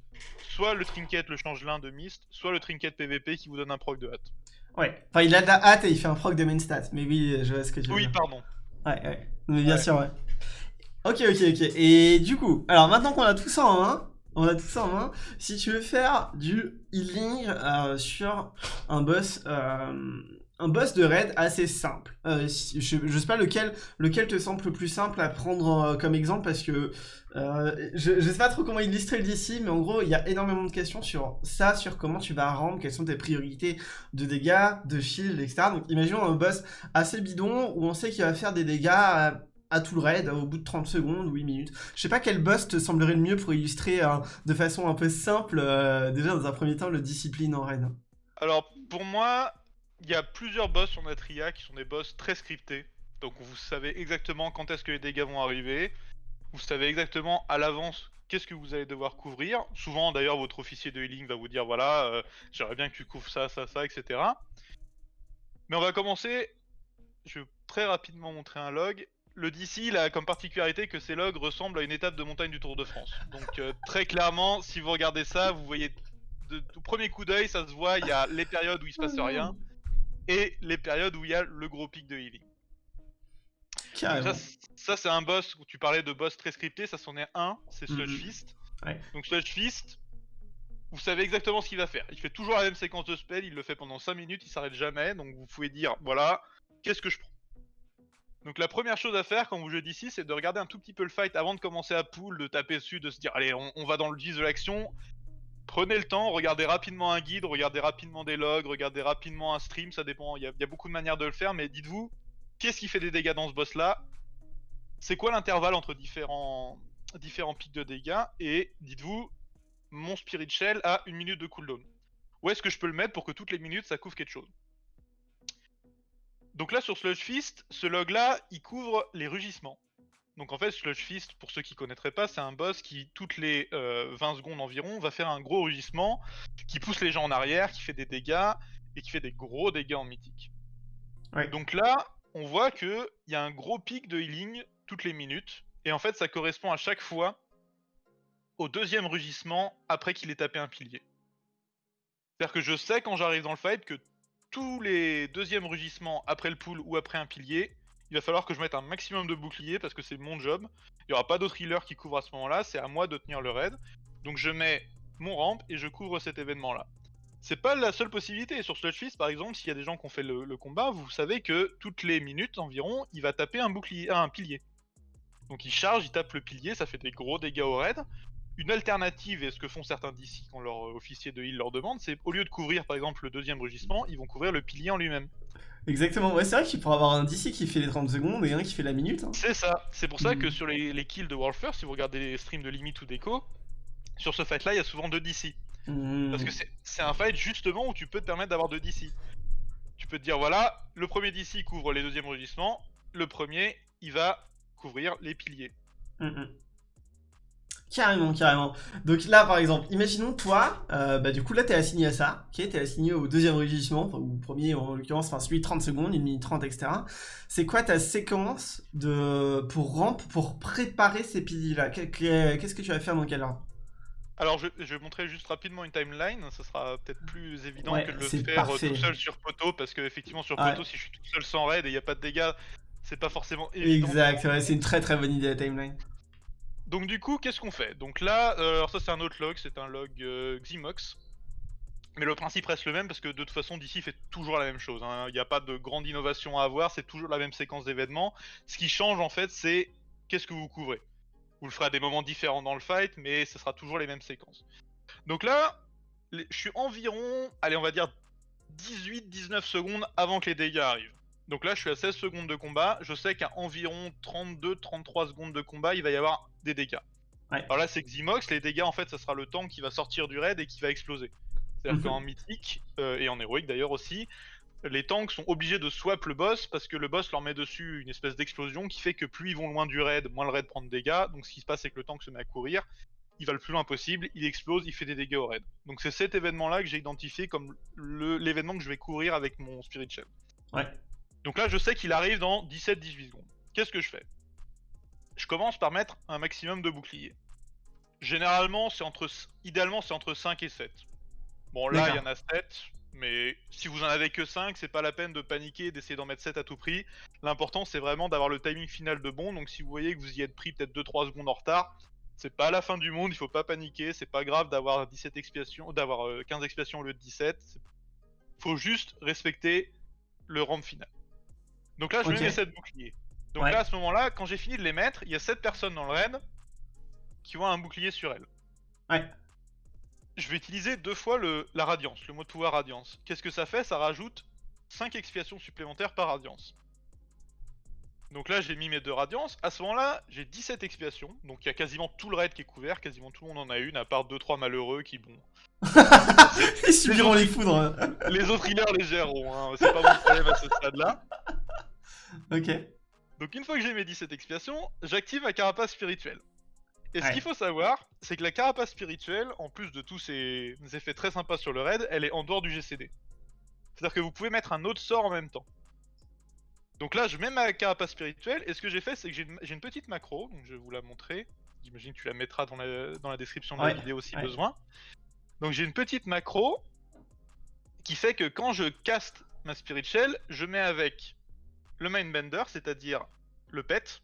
soit le trinket le changelin de Mist, soit le trinket PVP qui vous donne un proc de hâte. Ouais, enfin il a de la hâte et il fait un proc de main stat, mais oui, je vois ce que tu veux Oui, pardon. Ouais, ouais, mais bien sûr, ouais. Ok, ok, ok. Et du coup, alors maintenant qu'on a tout ça en main, on a tout ça en main. Si tu veux faire du healing euh, sur un boss, euh, un boss de raid assez simple, euh, je, sais pas lequel, lequel te semble le plus simple à prendre comme exemple parce que je, ne sais pas trop comment illustrer le d'ici, mais en gros il y a énormément de questions sur ça, sur comment tu vas rendre, quelles sont tes priorités de dégâts, de shield, etc. Donc imaginons un boss assez bidon où on sait qu'il va faire des dégâts à tout le raid au bout de 30 secondes ou 8 minutes. Je sais pas quel boss te semblerait le mieux pour illustrer euh, de façon un peu simple, euh, déjà dans un premier temps, le discipline en raid. Alors pour moi, il y a plusieurs boss sur Natria qui sont des boss très scriptés. Donc vous savez exactement quand est-ce que les dégâts vont arriver. Vous savez exactement à l'avance qu'est-ce que vous allez devoir couvrir. Souvent d'ailleurs votre officier de healing va vous dire voilà, euh, j'aimerais bien que tu couvres ça, ça, ça, etc. Mais on va commencer. Je vais très rapidement montrer un log le DC il a comme particularité que ces logs ressemblent à une étape de montagne du Tour de France. Donc euh, très clairement, si vous regardez ça, vous voyez de, premier coup d'œil, ça se voit, il y a les périodes où il se passe rien et les périodes où il y a le gros pic de healing. Ça, c'est un boss où tu parlais de boss très scripté, ça c'en est un, c'est Sludge mhm. Fist. Donc Sludge Fist, vous savez exactement ce qu'il va faire. Il fait toujours la même séquence de spell, il le fait pendant 5 minutes, il s'arrête jamais, donc vous pouvez dire voilà, qu'est-ce que je prends? Donc la première chose à faire quand vous jouez d'ici, c'est de regarder un tout petit peu le fight avant de commencer à pull, de taper dessus, de se dire allez on, va dans le vif de l'action. Prenez le temps, regardez rapidement un guide, regardez rapidement des logs, regardez rapidement un stream, ça dépend, il y, a beaucoup de manières de le faire, mais dites-vous, qu'est-ce qui fait des dégâts dans ce boss là C'est quoi l'intervalle entre différents, différents pics de dégâts? Et dites-vous, mon Spirit Shell a une minute de cooldown. Où est-ce que je peux le mettre pour que toutes les minutes ça couvre quelque chose? Donc là, sur Sludge Fist, ce log-là, il couvre les rugissements. Donc en fait, Sludge Fist, pour ceux qui connaîtraient pas, c'est un boss qui, toutes les 20 euh, secondes environ, va faire un gros rugissement, qui pousse les gens en arrière, qui fait des dégâts, et qui fait des gros dégâts en mythique. Donc là, on voit qu'il y a un gros pic de healing toutes les minutes. Et en fait, ça correspond à chaque fois au deuxième rugissement après qu'il ait tapé un pilier. C'est-à-dire que je sais quand j'arrive dans le fight que tous les deuxièmes rugissements après le pool ou après un pilier, il va falloir que je mette un maximum de boucliers parce que c'est mon job. Il n'y aura pas d'autres healers qui couvrent à ce moment-là, c'est à moi de tenir le raid. Donc je mets mon ramp et je couvre cet événement-là. C'est pas la seule possibilité. Sur Sludge par exemple, s'il y a des gens qui ont fait le, combat, vous savez que toutes les minutes environ, il va taper un bouclier, un pilier. Donc il charge, il tape le pilier, ça fait des gros dégâts au raid. Une alternative, et ce que font certains d'ici quand leur officier de heal leur demande, c'est au lieu de couvrir par exemple le deuxième rugissement, ils vont couvrir le pilier en lui-même. Exactement, ouais, c'est vrai qu'il pourrait avoir un DC qui fait les 30 secondes et un qui fait la minute. Hein. C'est ça, c'est pour ça que mm. sur les, kills de World First, si vous regardez les streams de Limit ou Deco, sur ce fight là, il y a souvent deux DC. Mm. Parce que c'est un fight justement où tu peux te permettre d'avoir deux DC. Tu peux te dire, voilà, le premier DC couvre les deuxièmes rugissements, le premier, il va couvrir les piliers. Mm, Carrément, carrément. Donc là, par exemple, imaginons toi, euh, bah du coup là t'es assigné à ça, ok, t'es assigné au deuxième rugissement, ou au premier en l'occurrence, enfin celui 30 secondes, 1 minute 30, etc. C'est quoi ta séquence de pour ramp, pour préparer ces piliers là Qu'est-ce que tu vas faire dans quel ordre? Alors je, vais montrer juste rapidement une timeline, ça sera peut-être plus évident que de le faire euh, tout seul sur poteau, parce que effectivement sur poteau si je suis tout seul sans raid et il n'y a pas de dégâts, c'est pas forcément évident. Exact, ouais, c'est une très très bonne idée la timeline. Donc du coup, qu'est-ce qu'on fait? Donc là, euh, alors ça c'est un autre log, c'est un log euh, Ximox. Mais le principe reste le même parce que de toute façon d'ici fait toujours la même chose. Hein. Il n'y a pas de grande innovation à avoir, c'est toujours la même séquence d'événements. Ce qui change en fait c'est qu'est-ce que vous couvrez. Vous le ferez à des moments différents dans le fight, mais ce sera toujours les mêmes séquences. Donc là, je suis environ, allez on va dire 18-19 secondes avant que les dégâts arrivent. Donc là, je suis à 16 secondes de combat. Je sais qu'à environ 32-33 secondes de combat, il va y avoir des dégâts. Alors là, c'est Ximox. Les dégâts, en fait, ça sera le tank qui va sortir du raid et qui va exploser. C'est-à-dire mhm. qu'en mythique, euh, et en héroïque d'ailleurs aussi, les tanks sont obligés de swap le boss parce que le boss leur met dessus une espèce d'explosion qui fait que plus ils vont loin du raid, moins le raid prend de dégâts. Donc ce qui se passe, c'est que le tank se met à courir. Il va le plus loin possible, il explose, il fait des dégâts au raid. Donc c'est cet événement-là que j'ai identifié comme l'événement que je vais courir avec mon Spirit Shell. Ouais. Donc là, je sais qu'il arrive dans 17-18 secondes. Qu'est-ce que je fais? Je commence par mettre un maximum de boucliers. Généralement, c'est entre, idéalement, c'est entre 5 et 7. Bon, là, il y en a 7, mais si vous en avez que 5, c'est pas la peine de paniquer, d'essayer d'en mettre 7 à tout prix. L'important, c'est vraiment d'avoir le timing final de bon. Donc, si vous voyez que vous y êtes pris peut-être 2-3 secondes en retard, c'est pas la fin du monde, il faut pas paniquer. C'est pas grave d'avoir 17 expiations, d'avoir 15 euh, expiations au lieu de 17. Faut juste respecter le ramp final. Donc là, je mets mes 7 boucliers. Donc là, à ce moment-là, quand j'ai fini de les mettre, il y a 7 personnes dans le raid qui ont un bouclier sur elles. Ouais. Je vais utiliser deux fois le, la radiance, le mot de pouvoir radiance. Qu'est-ce que ça fait? Ça rajoute 5 expiations supplémentaires par radiance. Donc là, j'ai mis mes deux radiances. À ce moment-là, j'ai 17 expiations. Donc il y a quasiment tout le raid qui est couvert. Quasiment tout le monde en a une, à part 2-3 malheureux qui, bon. Ils subiront les foudres. les autres healers les géreront. Hein. C'est pas mon problème à ce stade-là. Ok. Donc une fois que j'ai mes 17 expiations, j'active ma carapace spirituelle. Et ce qu'il faut savoir, c'est que la carapace spirituelle, en plus de tous ces effets très sympas sur le raid, elle est en dehors du GCD. C'est-à-dire que vous pouvez mettre un autre sort en même temps. Donc là, je mets ma carapace spirituelle, et ce que j'ai fait, c'est que j'ai une, petite macro, donc je vais vous la montrer. J'imagine que tu la mettras dans la, description de la vidéo si besoin. Donc j'ai une petite macro qui fait que quand je caste ma spirit shell, je mets avec le Mindbender, c'est-à-dire le pet.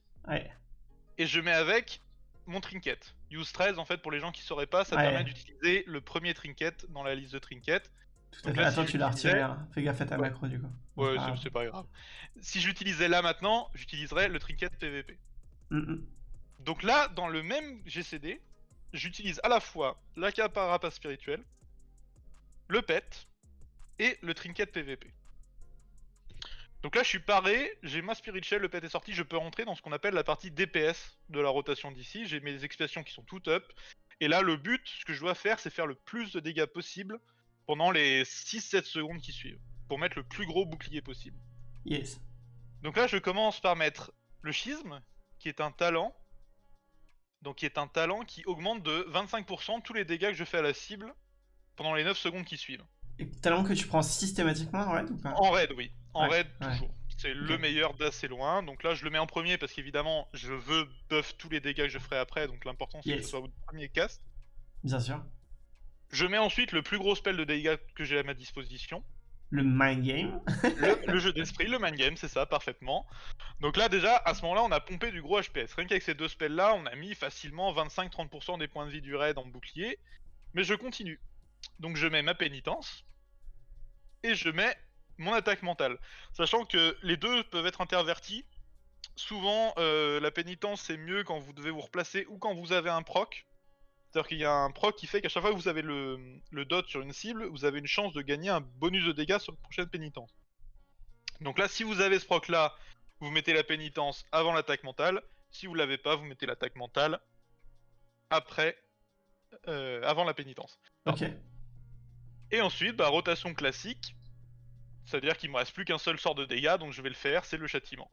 Et je mets avec mon trinket. Use 13, en fait, pour les gens qui sauraient pas, ça permet d'utiliser le premier trinket dans la liste de trinkets. Tout à fait. Attends, tu l'as retiré. Hein. Fais gaffe à ta macro, du coup. Ouais, c'est pas grave. Si j'utilisais là maintenant, j'utiliserais le trinket PVP. Donc là, dans le même GCD, j'utilise à la fois la carapace spirituelle, le pet et le trinket PVP. Donc là, je suis paré, j'ai ma Spirit Shell, le pet est sorti, je peux rentrer dans ce qu'on appelle la partie DPS de la rotation d'ici. J'ai mes expiations qui sont toutes up. Et là, le but, ce que je dois faire, c'est faire le plus de dégâts possible pendant les 6-7 secondes qui suivent, pour mettre le plus gros bouclier possible. Yes. Donc là, je commence par mettre le schisme, qui est un talent. Donc qui est un talent qui augmente de 25% tous les dégâts que je fais à la cible pendant les 9 secondes qui suivent. talent que tu prends systématiquement en raid ou pas? En raid, oui. En raid, toujours. C'est le meilleur d'assez loin. Donc là, je le mets en premier parce qu'évidemment, je veux buff tous les dégâts que je ferai après. Donc l'important, c'est que ce soit votre premier cast. Bien sûr. Je mets ensuite le plus gros spell de dégâts que j'ai à ma disposition. Le mind game. le, jeu d'esprit, le mind game, c'est ça, parfaitement. Donc là, déjà, à ce moment-là, on a pompé du gros HPS. Rien qu'avec ces deux spells-là, on a mis facilement 25-30% des points de vie du raid en bouclier. Mais je continue. Donc je mets ma pénitence. Et je mets mon attaque mentale. Sachant que les deux peuvent être intervertis. Souvent, euh, la pénitence, c'est mieux quand vous devez vous replacer ou quand vous avez un proc. C'est-à-dire qu'il y a un proc qui fait qu'à chaque fois que vous avez le, dot sur une cible, vous avez une chance de gagner un bonus de dégâts sur la prochaine pénitence. Donc là, si vous avez ce proc là, vous mettez la pénitence avant l'attaque mentale. Si vous l'avez pas, vous mettez l'attaque mentale après, euh, avant la pénitence. Ok. Et ensuite, bah, rotation classique. C'est-à-dire qu'il me reste plus qu'un seul sort de dégâts, donc je vais le faire, c'est le châtiment.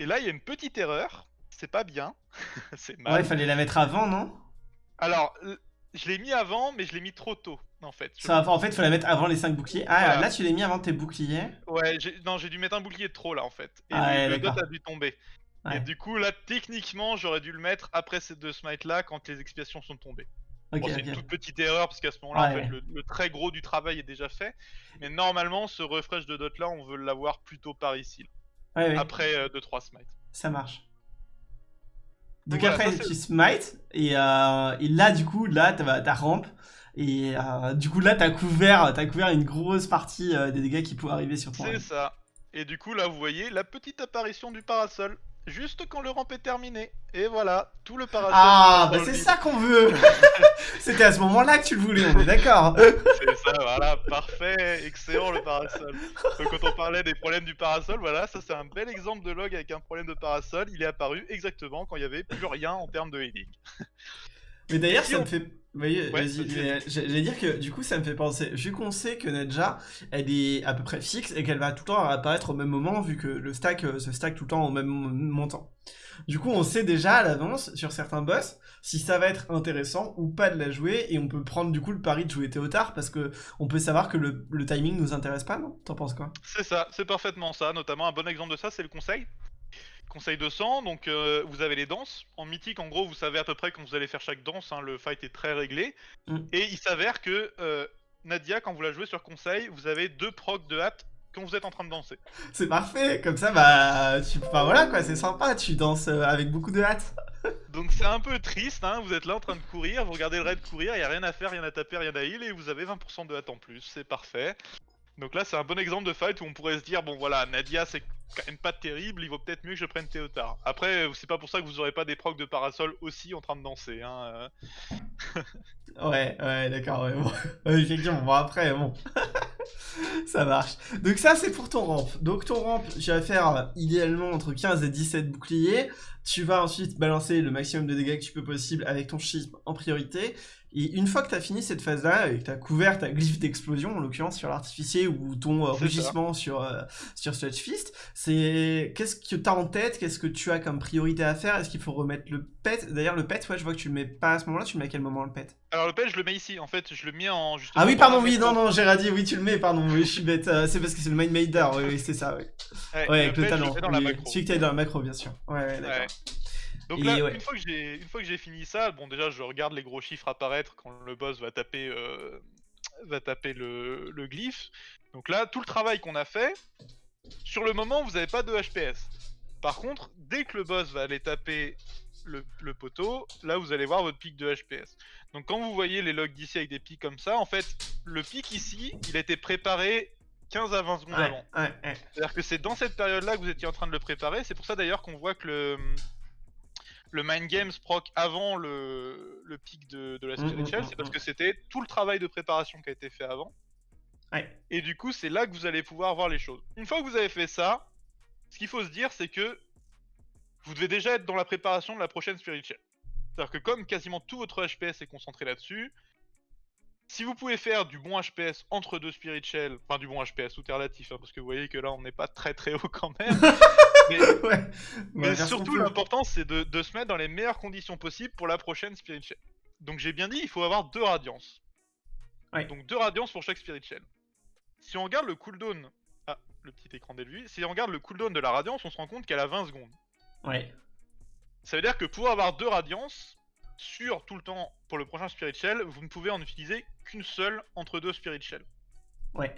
Et là, il y a une petite erreur. C'est pas bien. c'est mal. Ouais, il fallait la mettre avant, non? Alors, je l'ai mis avant, mais je l'ai mis trop tôt, en fait. Ça, en fait, il faut la mettre avant les 5 boucliers. Ah, là, tu l'as mis avant tes boucliers Ouais, non, j'ai dû mettre un bouclier de trop, là, en fait. Et ah, le, dot a dû tomber. Et du coup, là, techniquement, j'aurais dû le mettre après ces deux smites-là, quand les expiations sont tombées. c'est une toute petite erreur, parce qu'à ce moment-là, en fait, le, très gros du travail est déjà fait. Mais normalement, ce refresh de dot-là, on veut l'avoir plutôt par ici. Après 2-3 euh, smites. Ça marche. Donc après, tu smite, et, euh, et, là, du coup, là, t'as ta rampe, et euh, du coup, là, t'as couvert, as couvert une grosse partie euh, des dégâts qui pouvaient arriver sur toi. C'est ça. Et du coup, là, vous voyez la petite apparition du parasol juste quand le ramp est terminé. Et voilà, tout le parasol. Ah, bah c'est ça qu'on veut C'était à ce moment-là que tu le voulais, on est d'accord C'est ça, voilà, parfait, excellent le parasol. Donc quand on parlait des problèmes du parasol, voilà, ça c'est un bel exemple de log avec un problème de parasol. Il est apparu exactement quand il n'y avait plus rien en termes de healing. Mais d'ailleurs, ça me fait. Vas-y, j'allais dire que du coup, ça me fait penser. Vu qu'on sait que Nedja, elle est à peu près fixe et qu'elle va tout le temps apparaître au même moment, vu que le stack euh, se stack tout le temps au même montant. Du coup, on sait déjà à l'avance sur certains boss si ça va être intéressant ou pas de la jouer et on peut prendre du coup le pari de jouer Théotard parce que on peut savoir que le, le timing nous intéresse pas, non? T'en penses quoi? C'est ça, c'est parfaitement ça. Notamment un bon exemple de ça, c'est le conseil. Conseil de sang, donc euh, vous avez les danses. En mythique, en gros, vous savez à peu près quand vous allez faire chaque danse, hein, le fight est très réglé. Mm. Et il s'avère que euh, Nadia, quand vous la jouez sur conseil, vous avez deux procs de hâte quand vous êtes en train de danser. C'est parfait, comme ça, bah, tu... Enfin, voilà quoi, c'est sympa, tu danses euh, avec beaucoup de hâte. Donc c'est un peu triste, hein, vous êtes là en train de courir, vous regardez le raid courir, il y a rien à faire, rien à taper, rien à heal, et vous avez 20% de hâte en plus, c'est parfait. Donc là, c'est un bon exemple de fight où on pourrait se dire, bon voilà, Nadia, c'est quand même pas terrible, il vaut peut-être mieux que je prenne Théotard. Après, c'est pas pour ça que vous aurez pas des procs de parasol aussi en train de danser. Hein. Euh. ouais, ouais, d'accord, ouais, bon. effectivement, bon après, bon. ça marche. Donc ça, c'est pour ton ramp. Donc ton ramp, tu vas faire euh, idéalement entre 15 et 17 boucliers. Tu vas ensuite balancer le maximum de dégâts que tu peux possible avec ton schisme en priorité. Et une fois que tu as fini cette phase-là, et que tu as couvert ta glyphe d'explosion, en l'occurrence sur l'artificier, ou ton euh, rugissement sur, euh, sur Fist, c'est qu'est-ce que tu as en tête? Qu'est-ce que tu as comme priorité à faire? Est-ce qu'il faut remettre le pet? D'ailleurs, le pet, ouais, je vois que tu le mets pas à ce moment-là, tu le mets à quel moment le pet? Alors, le pet, je le mets ici, en fait, je le mets en. ah oui, pardon, oui, non, non, j'ai oui, tu le mets, pardon, oui, je suis bête, euh, c'est parce que c'est le main Mader, oui, oui c'est ça, oui. Ouais, avec le talent. Celui que tu dans la macro, bien sûr. Ouais, ouais, d'accord. Donc là, une fois que j'ai fini ça, bon déjà je regarde les gros chiffres apparaître quand le boss va taper euh, va taper le, glyphe. Donc là, tout le travail qu'on a fait, sur le moment vous n'avez pas de HPS. Par contre, dès que le boss va aller taper le, poteau, là vous allez voir votre pic de HPS. Donc quand vous voyez les logs d'ici avec des pics comme ça, en fait, le pic ici, il a été préparé 15 à 20 secondes avant. C'est-à-dire que c'est dans cette période-là que vous étiez en train de le préparer. C'est pour ça d'ailleurs qu'on voit que le, le Mind Games proc avant le, le pic de, la mm, Spiritual, mm, c'est parce mm, que c'était tout le travail de préparation qui a été fait avant. Et du coup, c'est là que vous allez pouvoir voir les choses. Une fois que vous avez fait ça, ce qu'il faut se dire, c'est que vous devez déjà être dans la préparation de la prochaine Spiritual. C'est-à-dire que comme quasiment tout votre HPS est concentré là-dessus, si vous pouvez faire du bon HPS entre deux Spiritual, enfin du bon HPS, tout est relatif, hein, parce que vous voyez que là on n'est pas très très haut quand même, mais, surtout, l'important, c'est de, se mettre dans les meilleures conditions possibles pour la prochaine Spirit Shell. Donc j'ai bien dit, il faut avoir deux radiances. Donc deux radiances pour chaque Spirit Shell. Si on regarde le cooldown, ah, le petit écran si on regarde le cooldown de la radiance, on se rend compte qu'elle a 20 secondes. Ouais. Ça veut dire que pour avoir deux radiances, sur tout le temps pour le prochain Spirit Shell, vous ne pouvez en utiliser qu'une seule entre deux Spirit Shell. Ouais.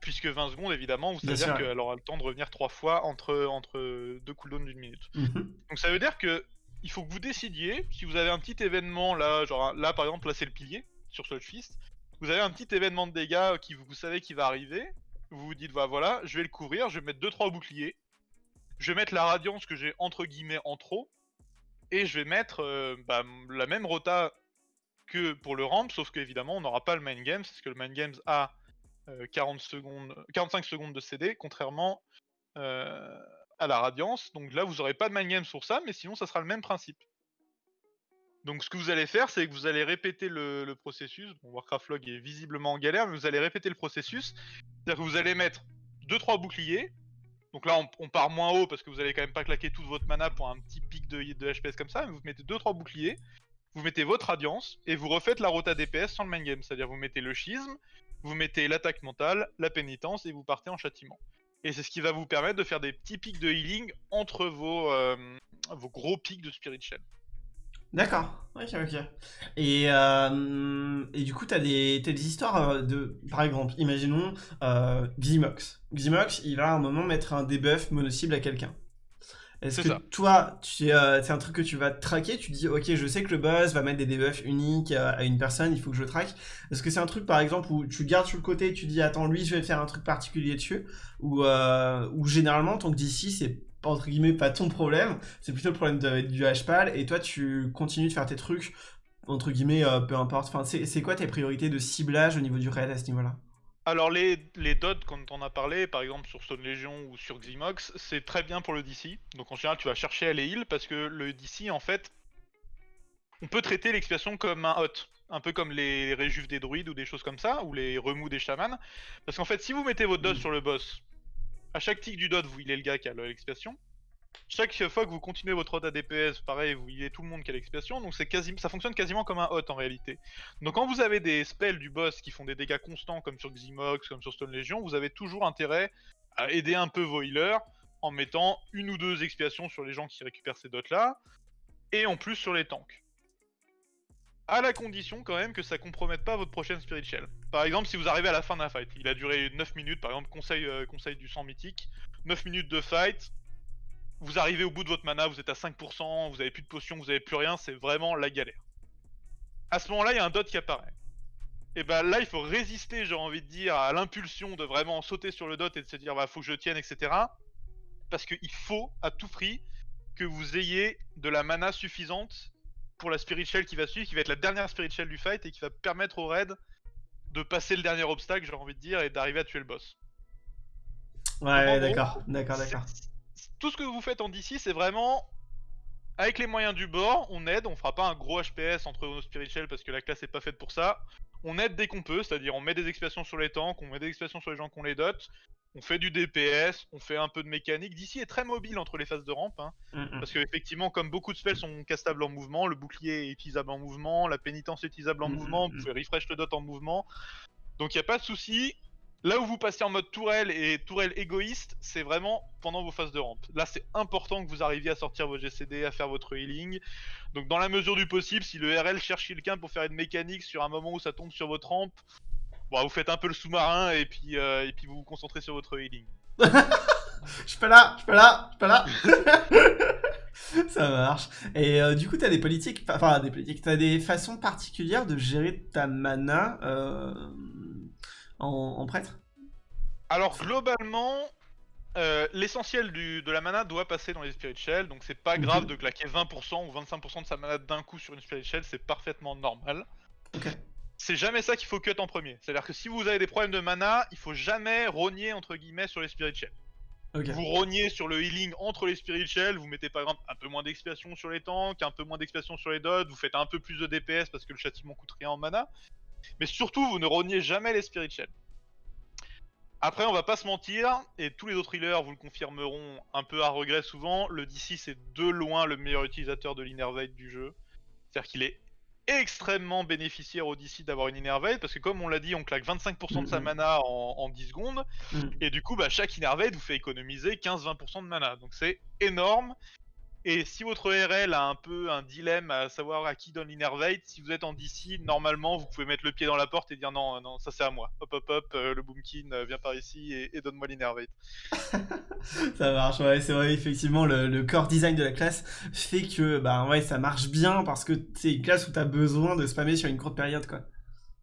Puisque 20 secondes, évidemment, vous savez dire qu'elle aura le temps de revenir trois fois entre, entre deux cooldowns d'une minute. Mhm. Donc ça veut dire que il faut que vous décidiez, si vous avez un petit événement là, genre là par exemple, là c'est le pilier sur Sludge Fist, vous avez un petit événement de dégâts qui vous, savez qui va arriver, vous vous dites bah voilà, je vais le couvrir, je vais mettre 2-3 boucliers, je vais mettre la radiance que j'ai entre guillemets en trop, et je vais mettre euh, bah, la même rota que pour le ramp, sauf qu'évidemment on n'aura pas le main game, parce que le main game a 40 euh, secondes, 45 secondes de CD, contrairement euh, à la radiance. Donc là vous n'aurez pas de main game sur ça, mais sinon ça sera le même principe. Donc ce que vous allez faire, c'est que vous allez répéter le, processus. Bon, Warcraft Log est visiblement en galère, mais vous allez répéter le processus. C'est-à-dire que vous allez mettre 2-3 boucliers. Donc là, on, part moins haut parce que vous allez quand même pas claquer toute votre mana pour un petit pic de, HPS comme ça. Mais vous mettez 2-3 boucliers, vous mettez votre radiance et vous refaites la rota DPS sans le main game. C'est-à-dire vous mettez le schisme, vous mettez l'attaque mentale, la pénitence et vous partez en châtiment. Et c'est ce qui va vous permettre de faire des petits pics de healing entre vos, euh, vos gros pics de Spirit Shell. D'accord, ok, ok. Et, euh, et du coup, t'as des, as des histoires euh, de. Par exemple, imaginons euh, Ximox. Ximox, il va à un moment mettre un debuff mono-cible à quelqu'un. Est-ce que toi, euh, c'est un truc que tu vas traquer Tu dis, ok, je sais que le boss va mettre des debuffs uniques à une personne, il faut que je traque. Est-ce que c'est un truc, par exemple, où tu gardes sur le côté et tu dis, attends, lui, je vais faire un truc particulier dessus? Ou, ou généralement, tant que d'ici, c'est entre guillemets pas ton problème, c'est plutôt le problème du HPAL et toi tu continues de faire tes trucs entre guillemets euh, peu importe. Enfin, c'est quoi tes priorités de ciblage au niveau du raid à ce niveau-là? Alors les, les dots, quand on a parlé, par exemple sur Stone Legion ou sur Ximox, c'est très bien pour le DC. Donc en général tu vas chercher à les heal parce que le DC en fait, on peut traiter l'expiation comme un hot. Un peu comme les réjuves des druides ou des choses comme ça, ou les remous des chamans. Parce qu'en fait si vous mettez votre dot mm. sur le boss, à chaque tick du dot, vous healez le gars qui a l'expiation. Chaque fois que vous continuez votre hot à DPS, pareil, vous healez tout le monde qui a l'expiation, donc c'est ça fonctionne quasiment comme un hot en réalité. Donc quand vous avez des spells du boss qui font des dégâts constants comme sur Ximox, comme sur Stone Legion, vous avez toujours intérêt à aider un peu vos healers en mettant une ou deux expiations sur les gens qui récupèrent ces dots là, et en plus sur les tanks à la condition quand même que ça compromette pas votre prochaine Spirit Shell. Par exemple, si vous arrivez à la fin d'un fight, il a duré 9 minutes, par exemple, conseil, euh, du sang mythique, 9 minutes de fight, vous arrivez au bout de votre mana, vous êtes à 5%, vous avez plus de potions, vous avez plus rien, c'est vraiment la galère. À ce moment-là, il y a un dot qui apparaît. Et bah là, il faut résister, j'ai envie de dire, à l'impulsion de vraiment sauter sur le dot et de se dire, bah faut que je tienne, etc. Parce qu'il faut, à tout prix, que vous ayez de la mana suffisante pour la Spirit Shell qui va suivre, qui va être la dernière Spirit Shell du fight et qui va permettre au raid de passer le dernier obstacle, j'ai envie de dire, et d'arriver à tuer le boss. Ouais, d'accord, d'accord, d'accord. Tout ce que vous faites en DC, c'est vraiment avec les moyens du bord, on aide, on fera pas un gros HPS entre nos Spirit Shell parce que la classe est pas faite pour ça. On aide dès qu'on peut, c'est-à-dire on met des expiations sur les tanks, on met des expiations sur les gens qu'on les dote, on fait du DPS, on fait un peu de mécanique. D'ici est très mobile entre les phases de rampe, hein, mm, mm. parce qu'effectivement, comme beaucoup de spells sont castables en mouvement, le bouclier est utilisable en mouvement, la pénitence est utilisable en mm, mouvement, vous pouvez refresh le dot en mouvement. Donc il n'y a pas de souci. Là où vous passez en mode tourelle et tourelle égoïste, c'est vraiment pendant vos phases de rampe. Là, c'est important que vous arriviez à sortir vos GCD, à faire votre healing. Donc, dans la mesure du possible, si le RL cherche quelqu'un pour faire une mécanique sur un moment où ça tombe sur votre rampe, Bon, vous faites un peu le sous-marin et puis, euh, et puis vous vous concentrez sur votre healing. je peux là, je peux là, je peux là. Ça marche. Et euh, du coup, t'as des politiques, enfin des politiques, t'as des façons particulières de gérer ta mana euh, en, prêtre Alors globalement, l'essentiel de la mana doit passer dans les Spirit Shell, donc c'est pas grave de claquer 20% ou 25% de sa mana d'un coup sur une Spirit Shell, c'est parfaitement normal. C'est jamais ça qu'il faut cut en premier. C'est-à-dire que si vous avez des problèmes de mana, il faut jamais rogner entre guillemets sur les Spirit Shells. Vous rognez sur le healing entre les Spirit Shells, vous mettez par exemple un peu moins d'expiation sur les tanks, un peu moins d'expiation sur les dots, vous faites un peu plus de DPS parce que le châtiment coûte rien en mana. Mais surtout, vous ne rognez jamais les Spirit Shells. Après, on va pas se mentir, et tous les autres healers vous le confirmeront un peu à regret souvent, le DC c'est de loin le meilleur utilisateur de l'Innervate du jeu. C'est-à-dire qu'il est extrêmement bénéficiaire Odyssey d'avoir une Innervate parce que comme on l'a dit, on claque 25% de sa mana en, 10 secondes et du coup bah, chaque Innervate vous fait économiser 15-20% de mana donc c'est énorme et si votre RL a un peu un dilemme à savoir à qui donne l'innervate, si vous êtes en DC, normalement vous pouvez mettre le pied dans la porte et dire non, non, ça c'est à moi. Hop hop hop, euh, le Boomkin euh, vient par ici et, donne-moi l'innervate. ça marche, ouais, c'est vrai, effectivement, le, core design de la classe fait que bah ouais, ça marche bien parce que c'est une classe où tu as besoin de spammer sur une courte période quoi.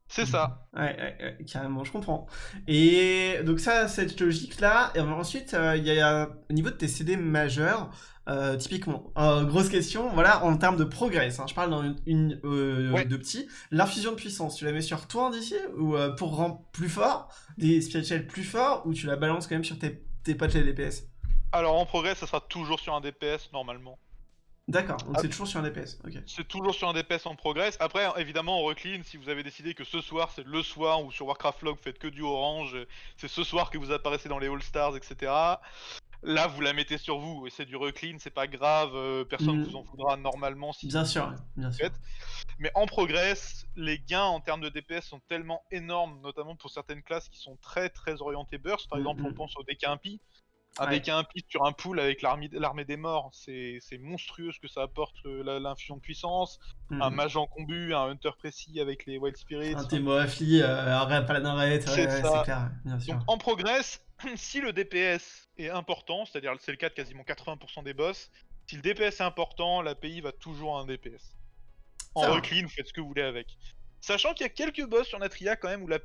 C'est ça. Ouais, carrément, je comprends. Et donc ça, cette logique-là. Et ensuite, euh, il y a au niveau de tes CD majeurs, euh, typiquement, euh, grosse question, voilà, en termes de progrès, hein, je parle dans une, euh, de petits, l'infusion de puissance, tu la mets sur toi d'ici ou pour rendre plus fort, des spirituels plus forts, ou tu la balances quand même sur tes, tes potes les DPS Alors en progrès, ça sera toujours sur un DPS normalement. D'accord, donc ah. c'est toujours sur un DPS. ok. C'est toujours sur un DPS en progrès. Après, évidemment, on recline si vous avez décidé que ce soir c'est le soir ou sur Warcraft Log vous faites que du orange, c'est ce soir que vous apparaissez dans les All Stars, etc. Là, vous la mettez sur vous et c'est du reclean, c'est pas grave, euh, personne ne mm. vous en voudra normalement si. Bien sûr, bien sûr. Mais en progress, les gains en termes de DPS sont tellement énormes, notamment pour certaines classes qui sont très très orientées burst. Par mm, exemple, on mm. pense au DK Impi. Un ouais. DK Impi sur un pool avec l'armée des morts, c'est monstrueux ce que ça apporte euh, l'infusion de puissance. Un mage en combu, un hunter précis avec les Wild Spirits. Un Temo Affli, euh, un Paladin Red, c'est clair, bien sûr. Donc en progress, si le DPS est important, c'est-à-dire c'est le cas de quasiment 80% des boss, si le DPS est important, l'API va toujours à un DPS. En recline, vous faites ce que vous voulez avec. Sachant qu'il y a quelques boss sur Natria quand même où la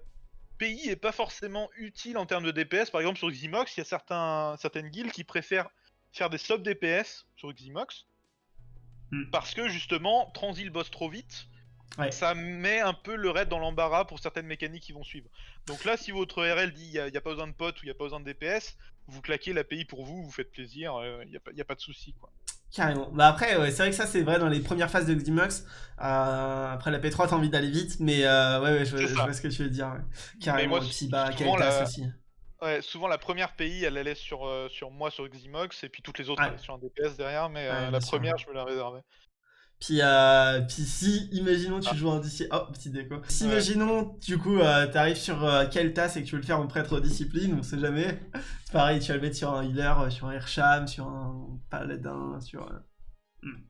PI est pas forcément utile en termes de DPS. Par exemple sur Ximox, il y a certains, certaines guildes qui préfèrent faire des sub DPS sur Ximox. Hmm. Parce que justement, transit le boss trop vite, ça met un peu le raid dans l'embarras pour certaines mécaniques qui vont suivre. Donc là, si votre RL dit il n'y a, pas besoin de potes ou il n'y a pas besoin de DPS, vous claquez l'API pour vous, vous faites plaisir, il euh, n'y a, a, pas de souci. quoi. Carrément. Bah après, c'est vrai que ça, c'est vrai dans les premières phases de Ximox. Euh, après la P3, t'as envie d'aller vite, mais euh, ouais, ouais, je, vois ce que tu veux dire. Carrément. Moi, et bah, aussi. Ouais, souvent la première pays, elle allait sur, sur moi sur Ximox, et puis toutes les autres sur un DPS derrière, mais la première, je me la réservais. Puis, euh, puis si, imaginons tu ah. joues un DC... Oh, petit déco. Si, imaginons, du coup, euh, t'arrives sur euh, Keltas et que tu veux le faire en prêtre discipline, on sait jamais. C'est pareil, tu vas le mettre sur un healer, euh, sur un Airsham, sur un paladin, sur... Hmm.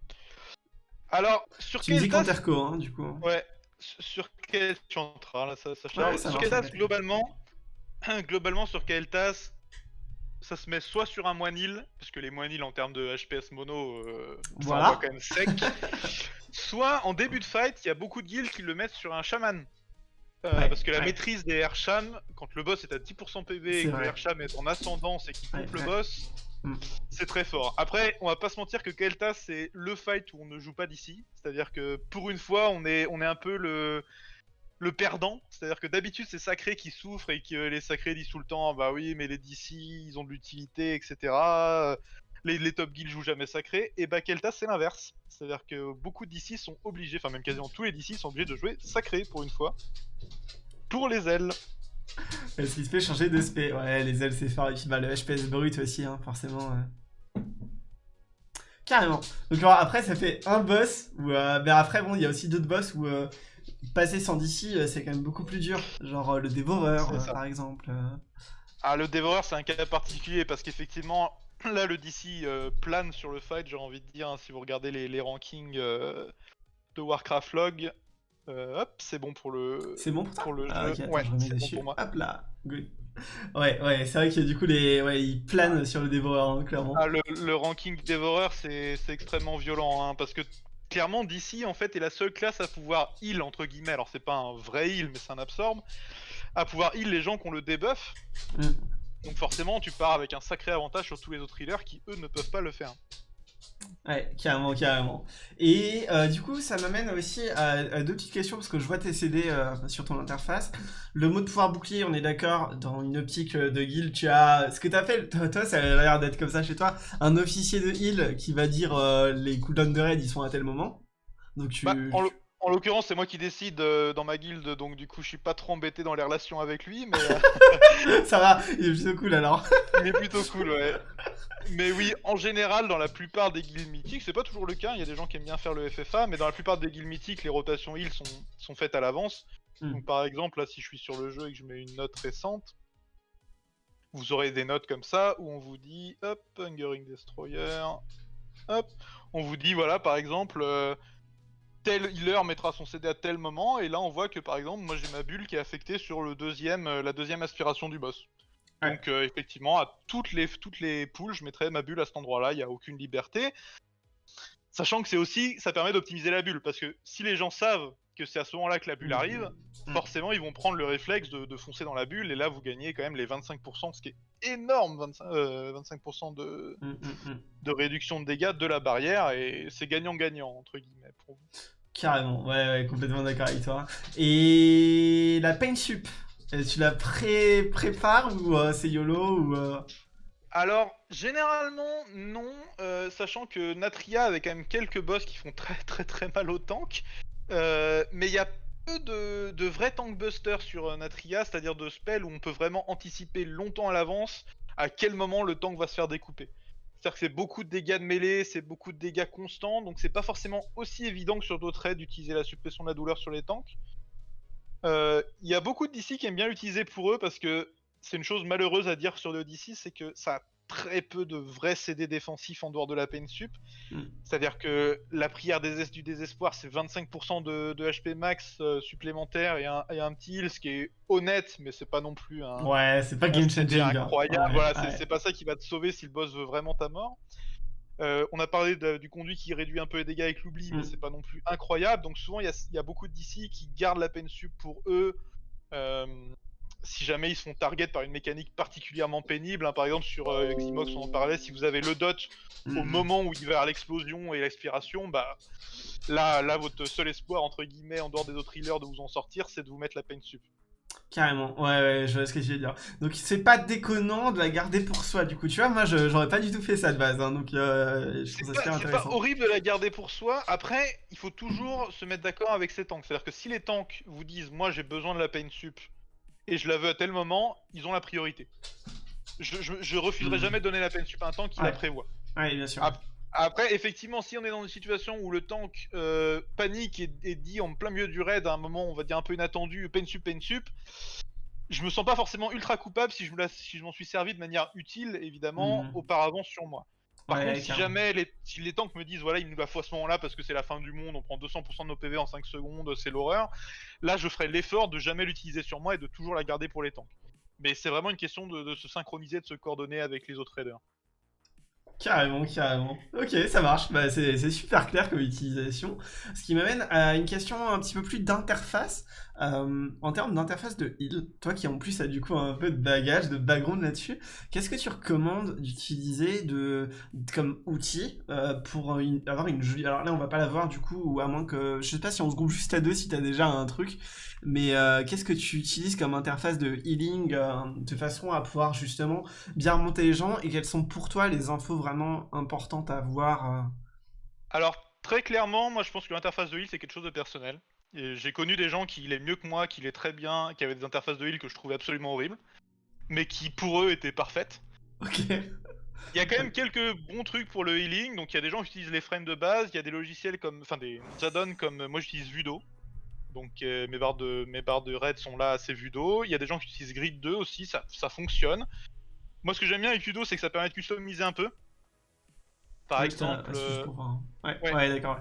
Alors, sur tu Keltas... Tu dis hein, du coup. Ouais, sur quel... Tu là, ça, ça, Sur Keltas, globalement... globalement, sur Keltas, ça se met soit sur un moinil, parce que les moinils en termes de HPS mono, euh, ça quand même sec. soit en début de fight, il y a beaucoup de guilds qui le mettent sur un shaman. Euh, parce que la maîtrise des Airsham, quand le boss est à 10% PV et que le Airsham est en ascendance et qu'il coupe le boss, mm. c'est très fort. Après, on va pas se mentir que Kelta c'est le fight où on ne joue pas d'ici. C'est-à-dire que pour une fois, on est, on est un peu le, le perdant. C'est-à-dire que d'habitude, c'est Sacré qui souffre et que les Sacrés disent tout le temps Bah oui, mais les DC, ils ont de l'utilité, etc. Les, top guilds jouent jamais Sacré. Et bah, Kelta, c'est l'inverse. C'est-à-dire que beaucoup de DC sont obligés, enfin, même quasiment tous les DC sont obligés de jouer Sacré pour une fois. Pour les ailes. Est-ce qu'il se fait changer de SP Ouais, les ailes, c'est fort. Et puis bah, le HPS brut aussi, hein, forcément. Carrément. Donc après, ça fait un boss. Où, euh, mais après, bon, il y a aussi d'autres boss où euh, passer sans DC, euh, c'est quand même beaucoup plus dur. Genre euh, le dévoreur, euh, par exemple. Ah, le dévoreur, c'est un cas particulier parce qu'effectivement, là, le DC plane sur le fight, j'ai envie de dire. Hein, si vous regardez les, rankings de Warcraft Log, hop, c'est bon pour le. C'est bon pour, le ah. Ouais, c'est bon pour moi. Hop là, Ouais, ouais, c'est vrai que du coup, les... ouais, il plane sur le dévoreur, hein, clairement. Ah, le, le ranking dévoreur, c'est extrêmement violent, hein, parce que clairement, DC en fait est la seule classe à pouvoir heal entre guillemets. Alors c'est pas un vrai heal, mais c'est un absorbe. À pouvoir heal les gens qui ont le debuff. Mm. Donc forcément, tu pars avec un sacré avantage sur tous les autres healers qui eux ne peuvent pas le faire. Ouais, carrément, carrément. Et euh, du coup, ça m'amène aussi à, deux petites questions, parce que je vois tes CD euh, sur ton interface. Le mot de pouvoir bouclier, on est d'accord, dans une optique euh, de guild, tu as... Ce que tu fait, toi, ça a l'air d'être comme ça chez toi, un officier de heal qui va dire les cooldowns de raid, ils sont à tel moment. Donc tu... Bah, l'occurrence, c'est moi qui décide euh, dans ma guilde, donc du coup, je suis pas trop embêté dans les relations avec lui, mais. Euh, ça va, il est plutôt cool alors. il est plutôt cool, ouais. Mais oui, en général, dans la plupart des guildes mythiques, c'est pas toujours le cas, il y a des gens qui aiment bien faire le FFA, mais dans la plupart des guildes mythiques, les rotations heal sont, sont faites à l'avance. Hmm. Donc par exemple, là, si je suis sur le jeu et que je mets une note récente, vous aurez des notes comme ça où on vous dit, hop, Hungering Destroyer, hop, on vous dit, voilà, par exemple, euh, tel healer mettra son CD à tel moment, et là on voit que par exemple, moi j'ai ma bulle qui est affectée sur le deuxième, euh, la deuxième aspiration du boss. Donc euh, effectivement, à toutes les, toutes les poules, je mettrai ma bulle à cet endroit-là, il n'y a aucune liberté. Sachant que c'est aussi, ça permet d'optimiser la bulle, parce que si les gens savent que c'est à ce moment-là que la bulle arrive, mmh. forcément ils vont prendre le réflexe de, foncer dans la bulle, et là vous gagnez quand même les 25%, ce qui est énorme, 25%, euh, de, mmh, de réduction de dégâts de la barrière, et c'est gagnant-gagnant, entre guillemets, pour vous. Carrément, ouais, ouais complètement d'accord avec toi. Et la pain sup, euh, tu la pré prépares ou euh, c'est YOLO ou alors, généralement, non, sachant que Natria avait quand même quelques boss qui font très très très mal au tank. Euh, mais il y a peu de, vrais tank busters sur euh, Natria, c'est-à-dire de spells où on peut vraiment anticiper longtemps à l'avance à quel moment le tank va se faire découper. C'est-à-dire que c'est beaucoup de dégâts de mêlée, c'est beaucoup de dégâts constants, donc c'est pas forcément aussi évident que sur d'autres raids d'utiliser la suppression de la douleur sur les tanks. Euh, il y a beaucoup de DC qui aiment bien l'utiliser pour eux parce que c'est une chose malheureuse à dire sur le DC, c'est que ça très peu de vrais CD défensifs en dehors de la peine sup. Hmm. C'est-à-dire que la prière des du désespoir, c'est 25% de, HP max euh, supplémentaire et un, un, petit heal, ce qui est honnête, mais c'est pas non plus un. Ouais, c'est pas game changing. Incroyable. voilà, c'est pas ça qui va te sauver si le boss veut vraiment ta mort. Euh, on a parlé du conduit qui réduit un peu les dégâts avec l'oubli, mais hmm. c'est pas non plus incroyable. Donc souvent, il y, y a, beaucoup de DC qui gardent la peine sup pour eux. Euh, si jamais ils sont target par une mécanique particulièrement pénible, hein, par exemple sur euh, Ximox on en parlait, si vous avez le dot au mhm. moment où il va à l'explosion et l'expiration, bah là, là votre seul espoir entre guillemets en dehors des autres healers de vous en sortir, c'est de vous mettre la pain sup. Carrément, ouais, ouais, je vois ce que je veux dire. Donc c'est pas déconnant de la garder pour soi, du coup, tu vois, moi j'aurais pas du tout fait ça de base, hein, donc euh, je trouve ça C'est pas horrible de la garder pour soi, après, il faut toujours se mettre d'accord avec ses tanks, c'est-à-dire que si les tanks vous disent, moi j'ai besoin de la pain sup, et je la veux à tel moment, ils ont la priorité. Je, je, refuserai hmm. jamais de donner la peine sup à un tank qui la prévoit. Ouais, bien sûr. Après, effectivement, si on est dans une situation où le tank euh, panique et, dit en plein milieu du raid à un moment, on va dire un peu inattendu, peine sup, peine sup, je me sens pas forcément ultra coupable si je, si je m'en suis servi de manière utile, évidemment, hmm. auparavant sur moi. Par contre, si jamais les, si les tanks me disent voilà, il nous la faut à ce moment-là parce que c'est la fin du monde, on prend 200% de nos PV en 5 secondes, c'est l'horreur, là je ferai l'effort de jamais l'utiliser sur moi et de toujours la garder pour les tanks. Mais c'est vraiment une question de, de, se synchroniser, de se coordonner avec les autres raiders. Carrément, carrément. Ok, ça marche. Bah, c'est super clair comme utilisation. Ce qui m'amène à une question un petit peu plus d'interface. Euh, en termes d'interface de heal, toi qui en plus as du coup un peu de bagage, de background là-dessus, qu'est-ce que tu recommandes d'utiliser de, comme outil euh, pour avoir une jolie... Alors là, on va pas l'avoir du coup, ou à moins que... Je sais pas si on se groupe juste à deux si tu as déjà un truc, mais euh, qu'est-ce que tu utilises comme interface de healing de façon à pouvoir justement bien remonter les gens et quelles sont pour toi les infos vraiment importantes à voir Alors, très clairement, moi je pense que l'interface de heal c'est quelque chose de personnel. J'ai connu des gens qui l'aient mieux que moi, qui l'aient très bien, qui avaient des interfaces de heal que je trouvais absolument horribles, mais qui pour eux étaient parfaites. Ok. Il y a quand même quelques bons trucs pour le healing, donc il y a des gens qui utilisent les frames de base, il y a des logiciels comme, enfin des add-ons comme, moi j'utilise Vudo, donc euh, mes, barres de, mes barres de raid sont là assez Vudo, il y a des gens qui utilisent Grid 2 aussi, ça, ça fonctionne. Moi ce que j'aime bien avec Vudo c'est que ça permet de customiser un peu. Par exemple... Euh, ouais, ouais. d'accord,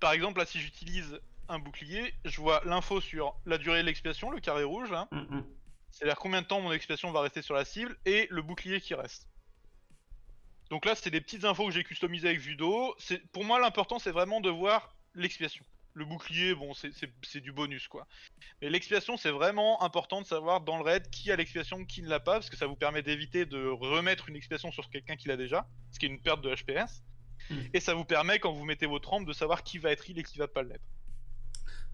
Par exemple là si j'utilise un bouclier, je vois l'info sur la durée de l'expiation, le carré rouge, mm, mm. c'est-à-dire combien de temps mon expiation va rester sur la cible, et le bouclier qui reste. Donc là, c'est des petites infos que j'ai customisées avec Vudo. Pour moi, l'important, c'est vraiment de voir l'expiation. Le bouclier, bon, c'est du bonus, quoi. Mais l'expiation, c'est vraiment important de savoir dans le raid qui a l'expiation, qui ne l'a pas, parce que ça vous permet d'éviter de remettre une expiation sur quelqu'un qui l'a déjà, ce qui est une perte de HPS. Mm. Et ça vous permet, quand vous mettez votre rampe, de savoir qui va être heal et qui va pas l'être.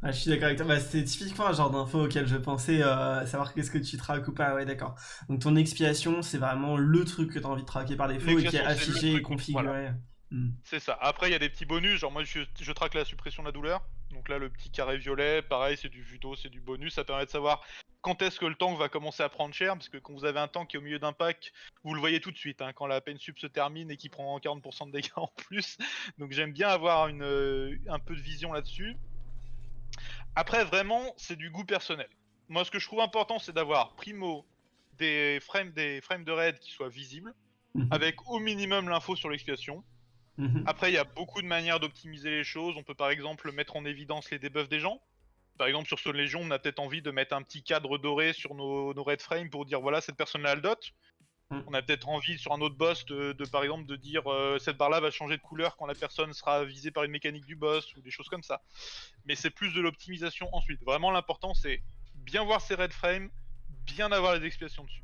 Ah, je suis d'accord avec toi. Bah, c'est typiquement un genre d'info auquel je pensais, euh, savoir qu'est-ce que tu traques ou pas. Ouais, d'accord. Donc ton expiation, c'est vraiment le truc que tu as envie de traquer par défaut et qui est affiché et configuré. Hmm. C'est ça. Après, il y a des petits bonus. Genre, moi, je, traque la suppression de la douleur. Donc là, le petit carré violet, pareil, c'est du judo, c'est du bonus. Ça permet de savoir quand est-ce que le tank va commencer à prendre cher. Parce que quand vous avez un tank qui est au milieu d'un pack, vous le voyez tout de suite. Hein, quand la peine sub se termine et qu'il prend 40% de dégâts en plus. Donc j'aime bien avoir une, euh, un peu de vision là-dessus. Après, vraiment, c'est du goût personnel. Moi, ce que je trouve important, c'est d'avoir primo des frames, des frames de raid qui soient visibles, mhm. avec au minimum l'info sur l'expiation. Mhm. Après, il y a beaucoup de manières d'optimiser les choses. On peut par exemple mettre en évidence les debuffs des gens. Par exemple, sur Stone Légion, on a peut-être envie de mettre un petit cadre doré sur nos, red frames pour dire voilà, cette personne-là, elle dot. Mhm. On a peut-être envie sur un autre boss de, par exemple de dire euh, cette barre-là va changer de couleur quand la personne sera visée par une mécanique du boss ou des choses comme ça. Mais c'est plus de l'optimisation ensuite. Vraiment l'important c'est bien voir ses red frames, bien avoir les explications dessus.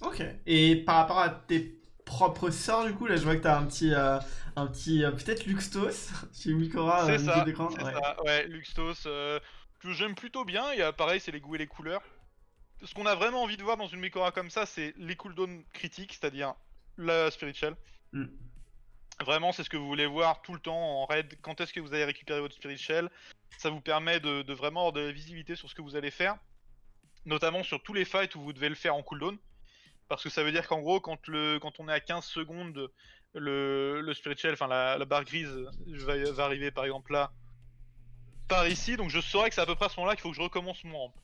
Ok. Et par rapport à tes propre sort du coup. Là, je vois que t'as un petit, euh, un petit euh, peut-être Luxtos chez Mikora. C'est ça, c'est ouais. ça, ouais, Luxtos, euh, que j'aime plutôt bien. Et pareil, c'est les goûts et les couleurs. Ce qu'on a vraiment envie de voir dans une Mikora comme ça, c'est les cooldowns critiques, c'est-à-dire la spiritual. Mm. Vraiment, c'est ce que vous voulez voir tout le temps en raid. Quand est-ce que vous allez récupérer votre spiritual Ça vous permet de, de, vraiment avoir de la visibilité sur ce que vous allez faire. Notamment sur tous les fights où vous devez le faire en cooldown. Parce que ça veut dire qu'en gros, quand, le, quand on est à 15 secondes, le, le spiritual, enfin la, barre grise va, arriver par exemple là, par ici. Donc je saurais que c'est à peu près à ce moment-là qu'il faut que je recommence mon ramp.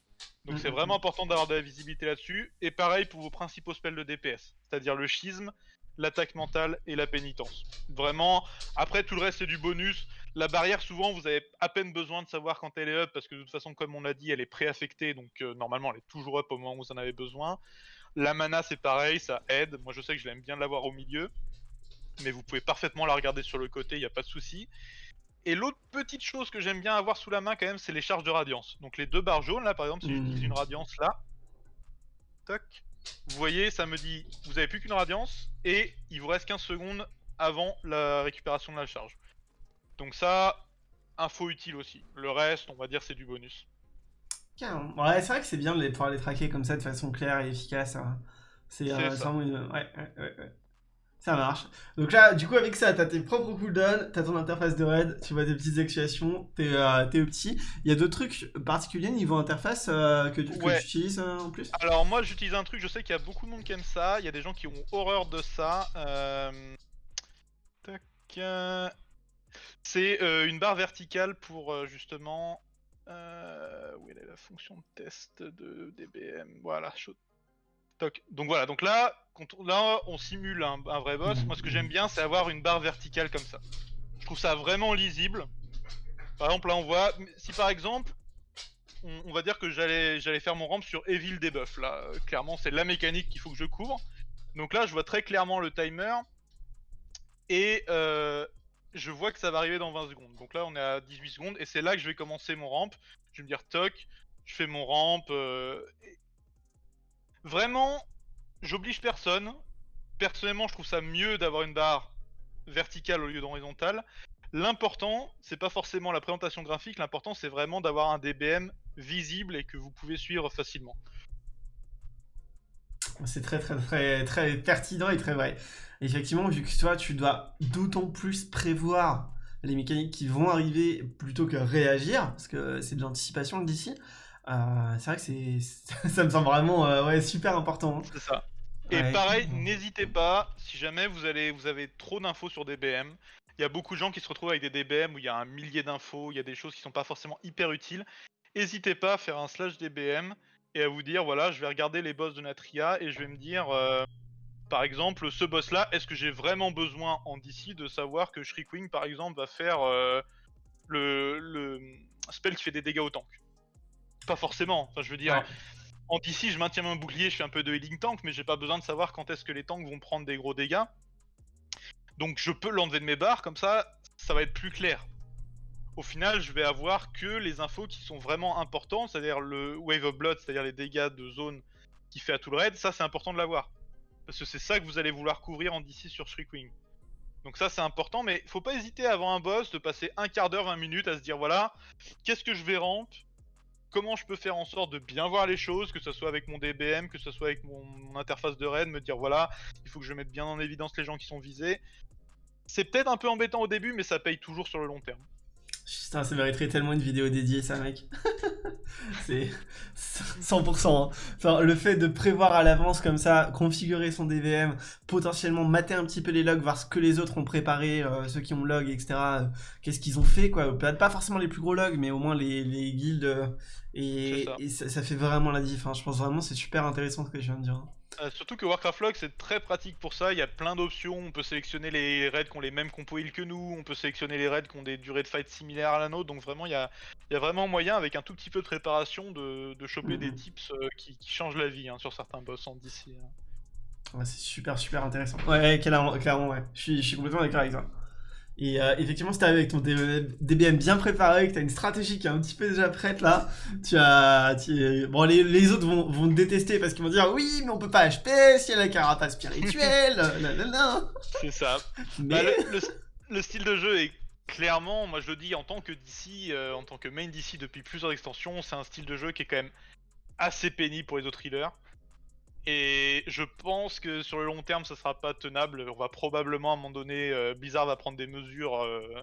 Donc c'est mhm. vraiment important d'avoir de la visibilité là-dessus. Et pareil pour vos principaux spells de DPS, c'est-à-dire le schisme, l'attaque mentale et la pénitence. Vraiment, après tout le reste c'est du bonus. La barrière, souvent, vous avez à peine besoin de savoir quand elle est up, parce que de toute façon, comme on l'a dit, elle est préaffectée, donc euh, normalement elle est toujours up au moment où vous en avez besoin. La mana, c'est pareil, ça aide. Moi, je sais que je l'aime bien l'avoir au milieu. Mais vous pouvez parfaitement la regarder sur le côté, il n'y a pas de souci. Et l'autre petite chose que j'aime bien avoir sous la main quand même, c'est les charges de radiance. Donc les deux barres jaunes là, par exemple, si j'utilise mmh. une radiance là, toc, vous voyez, ça me dit, vous avez plus qu'une radiance et il vous reste 15 secondes avant la récupération de la charge. Donc ça, info utile aussi. Le reste, on va dire, c'est du bonus. Ouais, c'est vrai que c'est bien de pouvoir les traquer comme ça de façon claire et efficace. Hein. C'est euh, vraiment une... ouais, ouais, ouais, Ça marche. Donc là, du coup, avec ça, t'as tes propres cooldowns, t'as ton interface de raid, tu vois tes petites actuations, t'es euh, petit. Il y a d'autres trucs particuliers niveau interface euh, que, tu, utilises euh, en plus? Alors moi, j'utilise un truc, je sais qu'il y a beaucoup de monde qui aime ça, il y a des gens qui ont horreur de ça. C'est une barre verticale pour justement euh, où est la fonction de test de DBM Voilà, Donc voilà, donc là, là on simule un, vrai boss. Moi, ce que j'aime bien, c'est avoir une barre verticale comme ça. Je trouve ça vraiment lisible. Par exemple, là, on voit, si par exemple, on, va dire que j'allais faire mon ramp sur Evil Debuff. Là, euh, clairement, c'est la mécanique qu'il faut que je couvre. Donc là, je vois très clairement le timer. Et euh, je vois que ça va arriver dans 20 secondes. Donc là, on est à 18 secondes et c'est là que je vais commencer mon ramp. Je vais me dire toc, je fais mon ramp. Euh, vraiment, j'oblige personne. Personnellement, je trouve ça mieux d'avoir une barre verticale au lieu d'horizontale. L'important, c'est pas forcément la présentation graphique, l'important c'est vraiment d'avoir un DBM visible et que vous pouvez suivre facilement. C'est très très très très pertinent et très vrai. Effectivement, vu que toi tu dois d'autant plus prévoir les mécaniques qui vont arriver plutôt que réagir, parce que c'est de l'anticipation d'ici, euh, c'est vrai que c'est ça me semble vraiment euh, ouais, super important. Hein. C'est ça. Et pareil, n'hésitez pas, si jamais vous, allez, vous avez trop d'infos sur DBM, il y a beaucoup de gens qui se retrouvent avec des DBM où il y a un millier d'infos, il y a des choses qui sont pas forcément hyper utiles. N'hésitez pas à faire un slash DBM et à vous dire voilà, je vais regarder les boss de Natria et je vais me dire euh, par exemple, ce boss là, est-ce que j'ai vraiment besoin en DC de savoir que Shriekwing par exemple va faire euh, le, spell qui fait des dégâts au tank? Pas forcément, enfin je veux dire. En DC, je maintiens mon bouclier, je fais un peu de healing tank, mais j'ai pas besoin de savoir quand est-ce que les tanks vont prendre des gros dégâts. Donc je peux l'enlever de mes barres, comme ça, ça va être plus clair au final, je vais avoir que les infos qui sont vraiment importantes, c'est-à-dire le Wave of Blood, c'est-à-dire les dégâts de zone qui fait à tout le raid, ça c'est important de l'avoir. Parce que c'est ça que vous allez vouloir couvrir en DC sur Shriekwing. Donc ça c'est important, mais faut pas hésiter avant un boss de passer un quart d'heure, 20 minutes à se dire voilà, qu'est-ce que je vais ramp Comment je peux faire en sorte de bien voir les choses, que ce soit avec mon DBM, que ce soit avec mon, interface de raid, me dire voilà, il faut que je mette bien en évidence les gens qui sont visés. C'est peut-être un peu embêtant au début, mais ça paye toujours sur le long terme. Putain, ça mériterait tellement une vidéo dédiée, ça, mec. c'est 100%. Hein. Le fait de prévoir à l'avance comme ça, configurer son DVM, potentiellement mater un petit peu les logs, voir ce que les autres ont préparé, euh, ceux qui ont log, etc. Euh, qu'est-ce qu'ils ont fait, quoi. Peut-être pas forcément les plus gros logs, mais au moins les, les guildes. Et, ça. fait vraiment la diff. Hein. Je pense vraiment c'est super intéressant ce que je viens de dire. Hein. Euh, surtout que Warcraft Log c'est très pratique pour ça, il y a plein d'options, on peut sélectionner les raids qui ont les mêmes compos heal que nous, on peut sélectionner les raids qui ont des durées de fight similaires à la nôtre, donc vraiment il y a, vraiment moyen avec un tout petit peu de préparation de, choper des mhm. tips euh, qui, changent la vie hein, sur certains boss en DC. Hein. Ouais, c'est super super intéressant. Ouais, clairement, clairement ouais. Je suis, je suis complètement d'accord avec ça. Et euh, effectivement, si avec ton DBM bien préparé, que tu as une stratégie qui est un petit peu déjà prête là, tu as. Bon, les, les autres vont, vont, te détester parce qu'ils vont dire oui, mais on peut pas HP si y a la carapace spirituelle. C'est ça. Bah, le, le, style de jeu est clairement, moi je le dis en tant que DC, euh, en tant que main DC depuis plusieurs extensions, c'est un style de jeu qui est quand même assez pénible pour les autres healers. Et je pense que sur le long terme, ça sera pas tenable. On va probablement à un moment donné, euh, Blizzard va prendre des mesures, euh,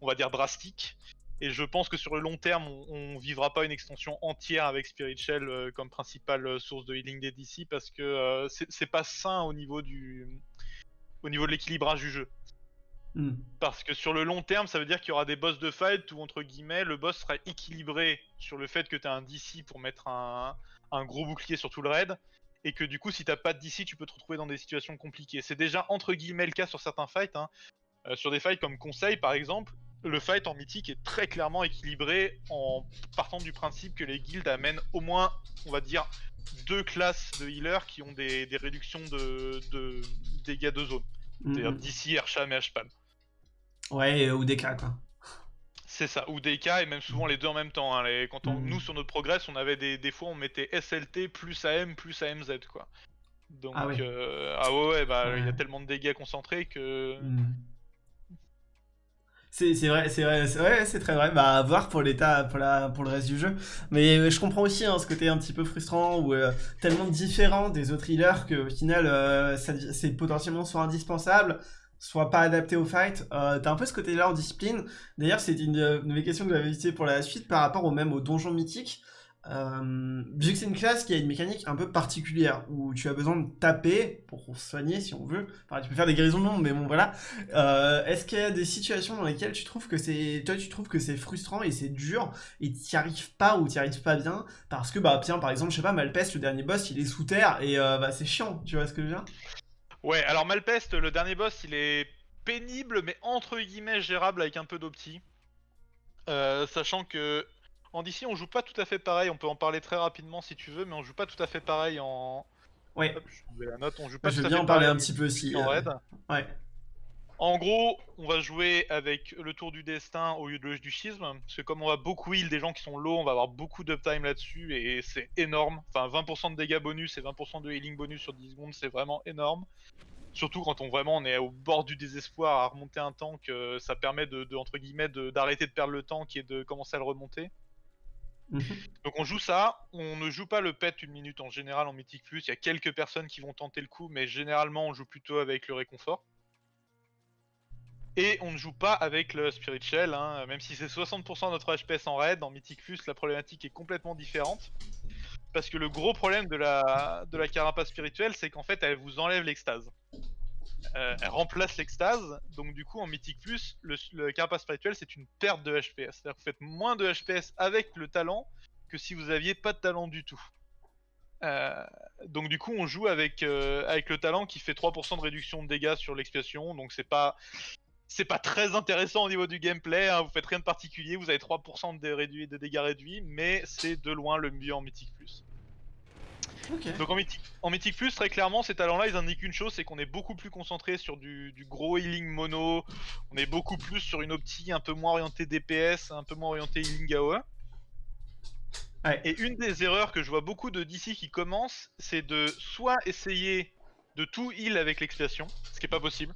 on va dire drastiques. Et je pense que sur le long terme, on, vivra pas une extension entière avec Spirit Shell euh, comme principale source de healing des DC parce que c'est pas sain au niveau du, au niveau de l'équilibrage du jeu. Hmm. Parce que sur le long terme, ça veut dire qu'il y aura des boss de fight où, entre guillemets, le boss sera équilibré sur le fait que tu as un DC pour mettre un, un, gros bouclier sur tout le raid, et que du coup, si t'as pas de DC, tu peux te retrouver dans des situations compliquées. C'est déjà entre guillemets le cas sur certains fights. Hein. Euh, sur des fights comme Conseil, par exemple, le fight en mythique est très clairement équilibré en partant du principe que les guildes amènent au moins, on va dire, deux classes de healers qui ont des, réductions de, dégâts de zone. C'est-à-dire mhm. DC, Archam et. Ouais, ou des cas quoi. C'est ça, ou des cas, et même souvent les deux en même temps. Hein. quand on, nous, mm. sur notre progress, on avait des, des fois, on mettait SLT plus AM plus AMZ, quoi. Donc, ah ouais, euh, ah ouais, bah, il y a tellement de dégâts concentrés que. Mm. C'est vrai, c'est vrai, c'est très vrai. Bah, à voir pour l'état, pour, la, pour le reste du jeu. Mais euh, je comprends aussi hein, ce côté un petit peu frustrant ou euh, tellement différent des autres healers qu'au final, c'est potentiellement soit indispensable, soit pas adapté au fight. Euh, T'as un peu ce côté-là en discipline. D'ailleurs, c'est une, de mes questions que j'avais visitée pour la suite par rapport au même au donjon mythique. Euh, vu que c'est une classe qui a une mécanique un peu particulière, où tu as besoin de taper pour soigner si on veut. Enfin, tu peux faire des guérisons de mais bon, voilà. Euh, Est-ce qu'il y a des situations dans lesquelles tu trouves que c'est, toi, tu trouves que c'est frustrant et c'est dur et t'y arrives pas ou t'y arrives pas bien parce que, bah, tiens, par exemple, je sais pas, Malpest, le dernier boss, il est sous terre et euh, bah, c'est chiant. Tu vois ce que je veux dire? Ouais, alors Malpest, le dernier boss, il est pénible, mais entre guillemets gérable avec un peu d'opti. Euh, sachant que en DC, on joue pas tout à fait pareil. On peut en parler très rapidement si tu veux, mais on joue pas tout à fait pareil en. Ouais. je la note. On joue pas je veux bien en parler un petit peu aussi. En euh, raid. Ouais. En gros, on va jouer avec le tour du destin au lieu de du schisme, parce que comme on va beaucoup heal des gens qui sont low, on va avoir beaucoup d'uptime là-dessus, et c'est énorme. Enfin, 20% de dégâts bonus et 20% de healing bonus sur 10 secondes, c'est vraiment énorme. Surtout quand on vraiment on est au bord du désespoir à remonter un tank, euh, ça permet de, entre guillemets d'arrêter de, perdre le tank et de commencer à le remonter. Mhm. Donc on joue ça, on ne joue pas le pet une minute en général en Mythic Plus, il y a quelques personnes qui vont tenter le coup, mais généralement on joue plutôt avec le réconfort. Et on ne joue pas avec le Spirit Shell, hein. même si c'est 60% de notre HPS en raid, en Mythic Plus la problématique est complètement différente. Parce que le gros problème de la, de la carapace spirituelle, c'est qu'en fait elle vous enlève l'extase. Euh, elle remplace l'extase, donc du coup en Mythic Plus, le, carapace spirituel c'est une perte de HPS. C'est-à-dire que vous faites moins de HPS avec le talent que si vous aviez pas de talent du tout. Euh, donc du coup on joue avec, euh, avec le talent qui fait 3% de réduction de dégâts sur l'expiation, donc c'est pas c'est pas très intéressant au niveau du gameplay, hein. vous faites rien de particulier, vous avez 3% de, réduit, de dégâts réduits, mais c'est de loin le mieux en Mythic Plus. Donc en Mythic, en Mythic Plus, très clairement, ces talents-là, ils indiquent une chose, c'est qu'on est beaucoup plus concentré sur du, gros healing mono, on est beaucoup plus sur une optique un peu moins orientée DPS, un peu moins orientée healing AOE. Et une des erreurs que je vois beaucoup de DC qui commencent, c'est de soit essayer de tout heal avec l'expiation, ce qui est pas possible.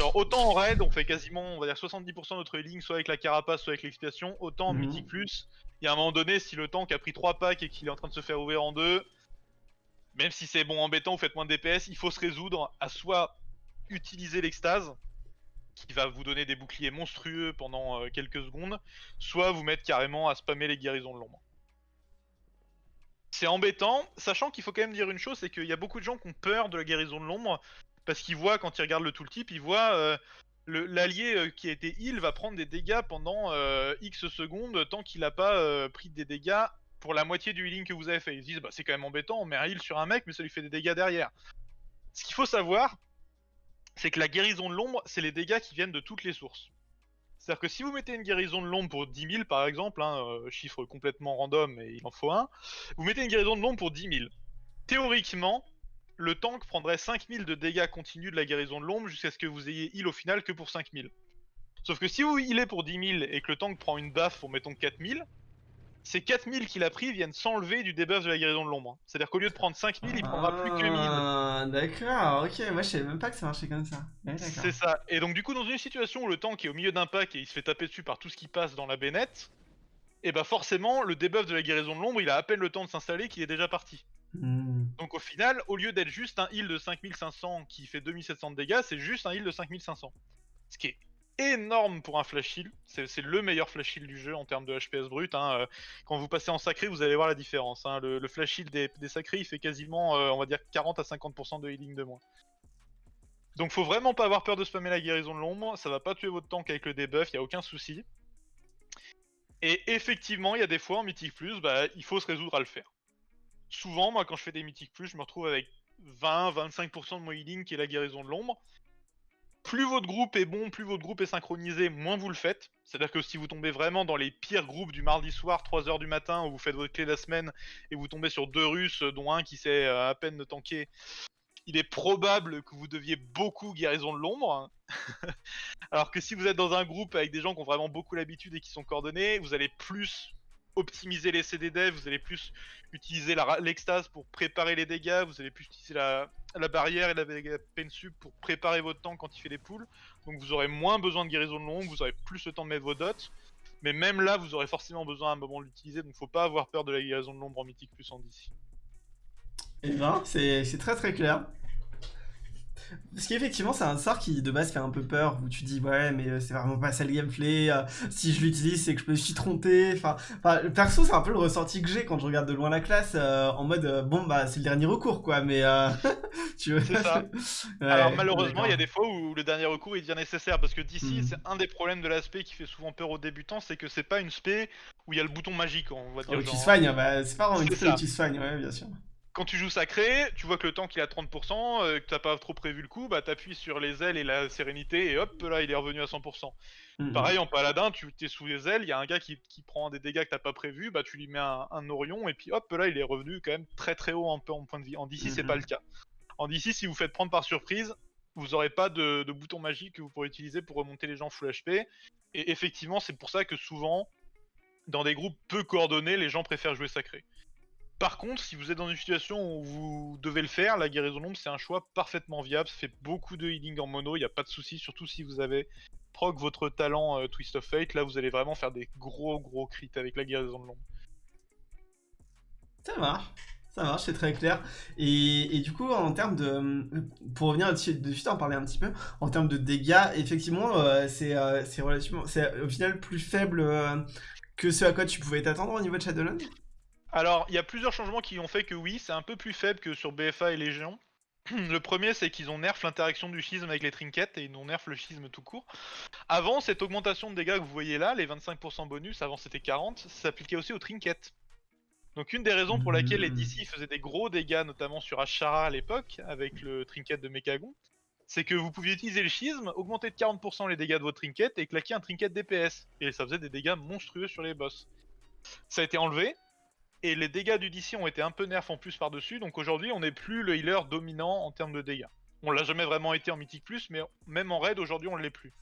Genre, autant en raid, on fait quasiment, on va dire 70% de notre healing, soit avec la carapace, soit avec l'expiation. Autant en. Mythic Plus, il y a un moment donné, si le tank a pris 3 packs et qu'il est en train de se faire ouvrir en deux, même si c'est bon embêtant, vous faites moins de DPS, il faut se résoudre à soit utiliser l'extase, qui va vous donner des boucliers monstrueux pendant quelques secondes, soit vous mettre carrément à spammer les guérisons de l'ombre. C'est embêtant, sachant qu'il faut quand même dire une chose, c'est qu'il y a beaucoup de gens qui ont peur de la guérison de l'ombre, parce qu'ils voient, quand ils regardent le tooltip, ils voient euh, l'allié euh, qui a été heal va prendre des dégâts pendant euh, X secondes, tant qu'il n'a pas pris des dégâts pour la moitié du healing que vous avez fait. Ils se disent, bah, c'est quand même embêtant, on met un heal sur un mec, mais ça lui fait des dégâts derrière. Ce qu'il faut savoir, c'est que la guérison de l'ombre, c'est les dégâts qui viennent de toutes les sources. C'est-à-dire que si vous mettez une guérison de l'ombre pour 10 000 par exemple, hein, chiffre complètement random et il en faut un, vous mettez une guérison de l'ombre pour 10 000. Théoriquement, le tank prendrait 5000 de dégâts continus de la guérison de l'ombre jusqu'à ce que vous ayez heal au final que pour 5000. Sauf que si vous healez pour 10 000 et que le tank prend une baffe pour mettons 4000, ces 4000 qu'il a pris viennent s'enlever du debuff de la guérison de l'ombre. C'est-à-dire qu'au lieu de prendre 5000, il prendra plus que 1000. Ah, d'accord, ok, moi je savais même pas que ça marchait comme ça. c'est ça. Et donc du coup, dans une situation où le tank est au milieu d'un pack et il se fait taper dessus par tout ce qui passe dans la bénette, et eh bah forcément, le debuff de la guérison de l'ombre, il a à peine le temps de s'installer qu'il est déjà parti. Hmm. Donc au final, au lieu d'être juste un heal de 5500 qui fait 2700 de dégâts, c'est juste un heal de 5500. Ce qui est énorme pour un flash heal. C'est le meilleur flash heal du jeu en termes de HPS brut. Hein. Euh, quand vous passez en sacré, vous allez voir la différence. Hein. Le, flash heal des, sacrés, il fait quasiment, euh, on va dire, 40 à 50% de healing de moins. Donc faut vraiment pas avoir peur de spammer la guérison de l'ombre. Ça va pas tuer votre tank avec le debuff, y a aucun souci. Et effectivement, il y a des fois en Mythic Plus, bah, il faut se résoudre à le faire. Souvent, moi, quand je fais des Mythic Plus, je me retrouve avec 20-25% de mon healing qui est la guérison de l'ombre plus votre groupe est bon, plus votre groupe est synchronisé, moins vous le faites. C'est-à-dire que si vous tombez vraiment dans les pires groupes du mardi soir, 3h du matin, où vous faites votre clé de la semaine, et vous tombez sur deux Russes, dont un qui sait euh, à peine tanker, il est probable que vous deviez beaucoup guérison de l'ombre. Alors que si vous êtes dans un groupe avec des gens qui ont vraiment beaucoup l'habitude et qui sont coordonnés, vous allez plus optimiser les CDD, vous allez plus utiliser l'extase pour préparer les dégâts, vous allez plus utiliser la, barrière et la peine sub pour préparer votre temps quand il fait des poules. Donc vous aurez moins besoin de guérison de longue, vous aurez plus le temps de mettre vos dots. Mais même là, vous aurez forcément besoin à un moment de l'utiliser, donc faut pas avoir peur de la guérison de l'ombre en mythique plus en DC. Eh ben, c'est très très clair. Parce qu'effectivement, c'est un sort qui de base fait un peu peur, où tu dis ouais, mais euh, c'est vraiment pas ça le gameplay. Euh, si je l'utilise, c'est que je me suis trompé. Enfin, perso, c'est un peu le ressenti que j'ai quand je regarde de loin la classe, euh, en mode bon bah c'est le dernier recours quoi. Mais tu veux. C'est ça. Alors malheureusement, il y a des fois où le dernier recours il devient nécessaire parce que d'ici, hmm. c'est un des problèmes de l'aspect qui fait souvent peur aux débutants, c'est que c'est pas une spé où il y a le bouton magique, on va dire. Oh, tu soignes, bah, c'est pas vraiment une spé où tu soignes, ouais, bien sûr quand tu joues sacré, tu vois que le tank il a 30%, euh, que t'as pas trop prévu le coup, bah t'appuies sur les ailes et la sérénité et hop là il est revenu à 100%. Mhm. Pareil en paladin, tu es sous les ailes, il y a un gars qui, prend des dégâts que t'as pas prévu, bah tu lui mets un, Orion et puis hop là il est revenu quand même très très haut en, en point de vie. En DC c'est pas mhm. le cas. En DC si vous faites prendre par surprise, vous aurez pas de, de, bouton magique que vous pourrez utiliser pour remonter les gens full HP. Et effectivement c'est pour ça que souvent dans des groupes peu coordonnés les gens préfèrent jouer sacré. Par contre, si vous êtes dans une situation où vous devez le faire, la guérison d'ombre c'est un choix parfaitement viable. Ça fait beaucoup de healing en mono, il n'y a pas de souci, surtout si vous avez proc votre talent euh, Twist of Fate. Là, vous allez vraiment faire des gros gros crits avec la guérison de l'ombre. Ça marche. Ça marche, c'est très clair. Et, du coup, en termes de. Pour revenir dessus, de en parler un petit peu, en termes de dégâts, effectivement, euh, euh, c'est relativement. C'est au final plus faible que ce à quoi tu pouvais t'attendre au niveau de Shadowland alors, il y a plusieurs changements qui ont fait que oui, c'est un peu plus faible que sur BFA et Légion. Le premier, c'est qu'ils ont nerf l'interaction du schisme avec les trinkets et ils ont nerf le schisme tout court. Avant, cette augmentation de dégâts que vous voyez là, les 25% bonus, avant c'était 40, ça s'appliquait aussi aux trinkets. Donc une des raisons pour laquelle les DC faisaient des gros dégâts, notamment sur Ashara à l'époque, avec le trinket de Mekagon, c'est que vous pouviez utiliser le schisme, augmenter de 40% les dégâts de votre trinket et claquer un trinket DPS. Et ça faisait des dégâts monstrueux sur les boss. Ça a été enlevé, et les dégâts du DC ont été un peu nerfs en plus par-dessus, donc aujourd'hui on n'est plus le healer dominant en termes de dégâts. On l'a jamais vraiment été en Mythic Plus, mais même en raid aujourd'hui on l'est plus.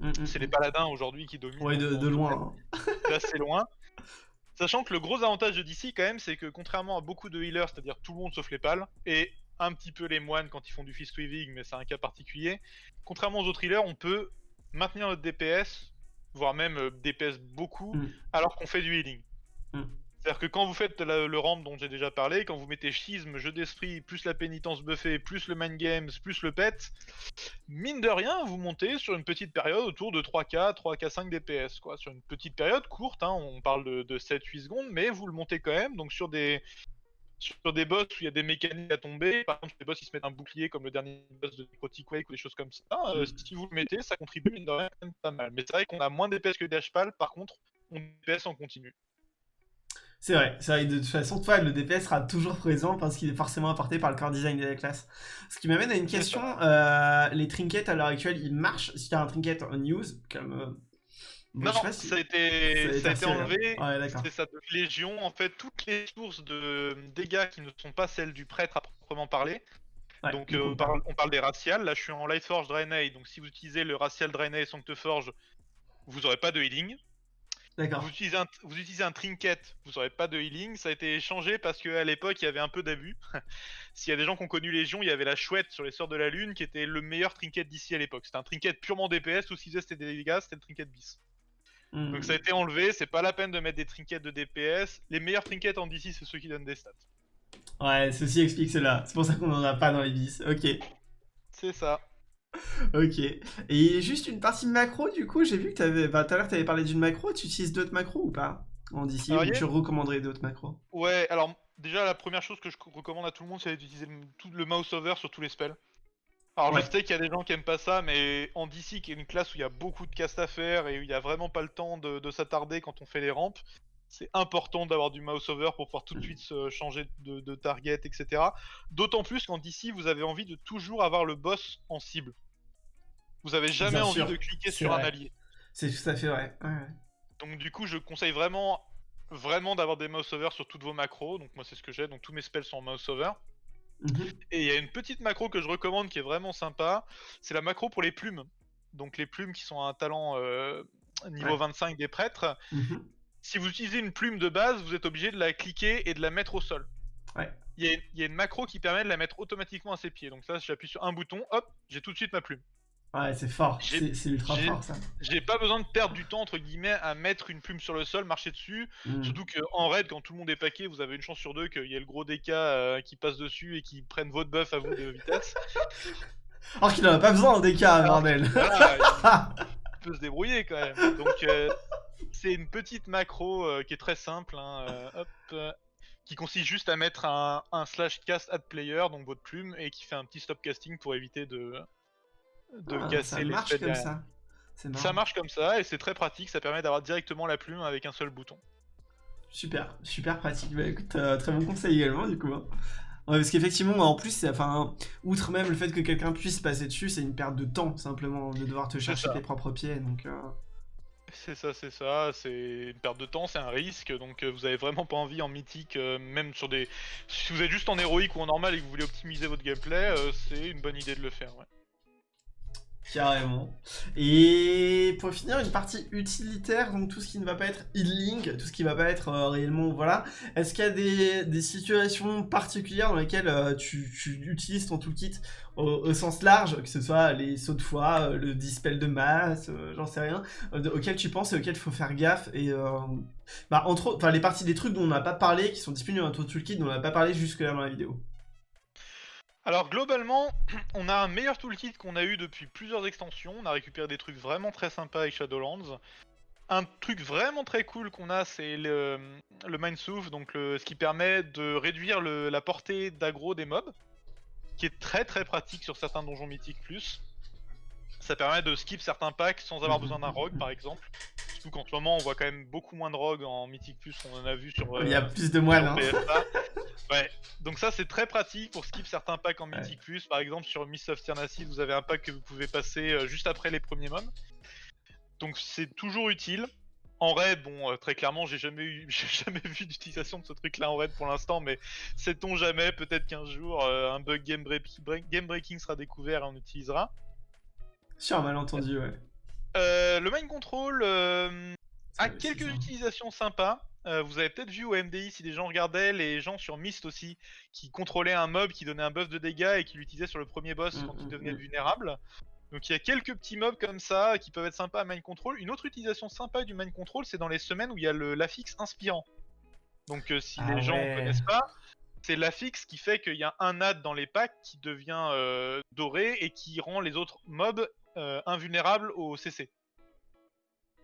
Mm, mm, c'est les mm. paladins aujourd'hui qui dominent. Ouais, de, loin. Assez loin. Sachant que le gros avantage de DC quand même, c'est que contrairement à beaucoup de healers, c'est-à-dire tout le monde sauf les pales, et un petit peu les moines quand ils font du fist weaving, mais c'est un cas particulier, contrairement aux autres healers, on peut maintenir notre DPS, voire même euh, DPS beaucoup, alors qu'on fait du healing. C'est-à-dire que quand vous faites le ramp dont j'ai déjà parlé, quand vous mettez schisme, jeu d'esprit, plus la pénitence buffée, plus le mind games, plus le pet, mine de rien, vous montez sur une petite période autour de 3K, 3K 5 DPS, quoi. Sur une petite période courte, hein, on parle de, de 7-8 secondes, mais vous le montez quand même, donc sur des, sur des boss où il y a des mécaniques à tomber, par exemple, des boss qui se mettent un bouclier comme le dernier boss de Necrotic Wake ou des choses comme ça, euh, mm. si vous le mettez, ça contribue mine de rien pas mal. Mais c'est vrai qu'on a moins DPS que DHPAL, par contre, on DPS en continu. C'est vrai, c'est vrai, de toute façon, toi, le DPS sera toujours présent parce qu'il est forcément apporté par le core design de la classe. Ce qui m'amène à une question, euh, les trinkets à l'heure actuelle, ils marchent? Si tu as un trinket en news, comme... Euh, non, ça, a été, ça a été enlevé. c'est ça de Légion. En fait, toutes les sources de dégâts qui ne sont pas celles du prêtre à proprement parler. donc, euh, on, parle, on, parle, des raciales. Là, je suis en Lightforge Draenei. Donc, si vous utilisez le racial Draenei Sancteforge, vous n'aurez pas de healing. Vous utilisez, un, vous utilisez un trinket, vous n'aurez pas de healing. Ça a été changé parce qu'à l'époque, il y avait un peu d'abus. S'il y a des gens qui ont connu Légion, il y avait la chouette sur les sorts de la lune qui était le meilleur trinket d'ici à l'époque. C'était un trinket purement DPS, ou si c'était des dégâts, c'était le trinket bis. Hmm. Donc ça a été enlevé, c'est pas la peine de mettre des trinkets de DPS. Les meilleurs trinkets en DC, c'est ceux qui donnent des stats. Ouais, ceci explique cela. C'est pour ça qu'on en a pas dans les bis. Ok. C'est ça. Ok. Et juste une partie macro, du coup, j'ai vu que t'avais, bah, tout à l'heure, tu avais parlé d'une macro. Tu utilises d'autres macros ou pas En DC, ou tu recommanderais d'autres macros? Ouais, alors déjà, la première chose que je recommande à tout le monde, c'est d'utiliser tout le mouse over sur tous les spells. Alors je sais qu'il y a des gens qui aiment pas ça, mais en DC, qui est une classe où il y a beaucoup de cast à faire et où il y a vraiment pas le temps de, s'attarder quand on fait les rampes, c'est important d'avoir du mouse over pour pouvoir tout de suite se changer de, target, etc. D'autant plus qu'en DC, vous avez envie de toujours avoir le boss en cible. Vous avez jamais envie de cliquer sur un allié. C'est tout à fait vrai. Donc du coup, je conseille vraiment, vraiment d'avoir des mouse over sur toutes vos macros. Donc moi, c'est ce que j'ai. Donc tous mes spells sont en mouse over. Mhm. Et il y a une petite macro que je recommande qui est vraiment sympa. C'est la macro pour les plumes. Donc les plumes qui sont un talent euh, niveau 25 des prêtres. Mhm. Si vous utilisez une plume de base, vous êtes obligé de la cliquer et de la mettre au sol. Il y, a une macro qui permet de la mettre automatiquement à ses pieds. Donc ça, j'appuie sur un bouton, hop, j'ai tout de suite ma plume. Ouais, c'est fort, c'est ultra fort ça. J'ai pas besoin de perdre du temps entre guillemets à mettre une plume sur le sol, marcher dessus. Hmm. Surtout qu'en raid, quand tout le monde est paqué, vous avez une chance sur deux qu'il y ait le gros DK euh, qui passe dessus et qui prenne votre buff à vous de vitesse. Alors qu'il en a pas besoin en DK, bordel. il peut se débrouiller quand même. Donc euh, c'est une petite macro euh, qui est très simple. Hein, hop, qui consiste juste à mettre un, un slash cast add player, donc votre plume, et qui fait un petit stop casting pour éviter de de ah, casser ça marche comme ça. Ça marche comme ça et c'est très pratique, ça permet d'avoir directement la plume avec un seul bouton. Super, super pratique. Bah écoute, euh, très bon conseil également du coup. Hein. parce qu'effectivement, en plus, enfin, outre même le fait que quelqu'un puisse passer dessus, c'est une perte de temps simplement de devoir te chercher tes propres pieds. Donc, euh. C'est ça, c'est ça, c'est une perte de temps, c'est un risque, donc euh, vous avez vraiment pas envie en mythique, même sur des... Si vous êtes juste en héroïque ou en normal et que vous voulez optimiser votre gameplay, c'est une bonne idée de le faire, ouais. Carrément. Et pour finir, une partie utilitaire, donc tout ce qui ne va pas être healing, tout ce qui ne va pas être euh, réellement, voilà. Est-ce qu'il y a des, situations particulières dans lesquelles euh, tu, utilises ton toolkit au, sens large, que ce soit les sauts de foi, euh, le dispel de masse, j'en sais rien, auxquels tu penses et auxquels il faut faire gaffe et bah, entre autres, les parties des trucs dont on n'a pas parlé, qui sont disponibles dans ton toolkit, dont on n'a pas parlé jusque là dans la vidéo. Alors globalement, on a un meilleur toolkit qu'on a eu depuis plusieurs extensions. On a récupéré des trucs vraiment très sympas avec Shadowlands. Un truc vraiment très cool qu'on a, c'est le, le Mindsooth, donc ce qui permet de réduire la portée d'aggro des mobs, qui est très très pratique sur certains donjons mythiques plus. Ça permet de skip certains packs sans avoir besoin d'un rogue par exemple. Surtout qu'en ce moment on voit quand même beaucoup moins de rogues en mythique plus, on en a vu sur... Il y a euh, plus de moines hein. Ouais, donc ça c'est très pratique pour skip certains packs en mythique plus. Par exemple sur Miss of Tyrnacid vous avez un pack que vous pouvez passer euh, juste après les premiers mobs. Donc c'est toujours utile. En raid, bon, euh, très clairement, j'ai jamais eu, jamais vu d'utilisation de ce truc-là en raid pour l'instant, mais sait-on jamais, peut-être qu'un jour un bug game, game, breaking sera découvert et on utilisera. Sur un malentendu, ouais. Euh, le mind control euh, a quelques utilisations sympas. Euh, vous avez peut-être vu au MDI si des gens regardaient les gens sur Myst aussi qui contrôlaient un mob qui donnait un buff de dégâts et qui l'utilisaient sur le premier boss mm, quand il mm, devenait mm. vulnérable. Donc il y a quelques petits mobs comme ça qui peuvent être sympas à mind control. Une autre utilisation sympa du mind control, c'est dans les semaines où il y a l'affixe inspirant. Donc euh, si les ah gens ne connaissent pas, c'est l'affixe qui fait qu'il y a un ad dans les packs qui devient euh, doré et qui rend les autres mobs invulnérables au CC.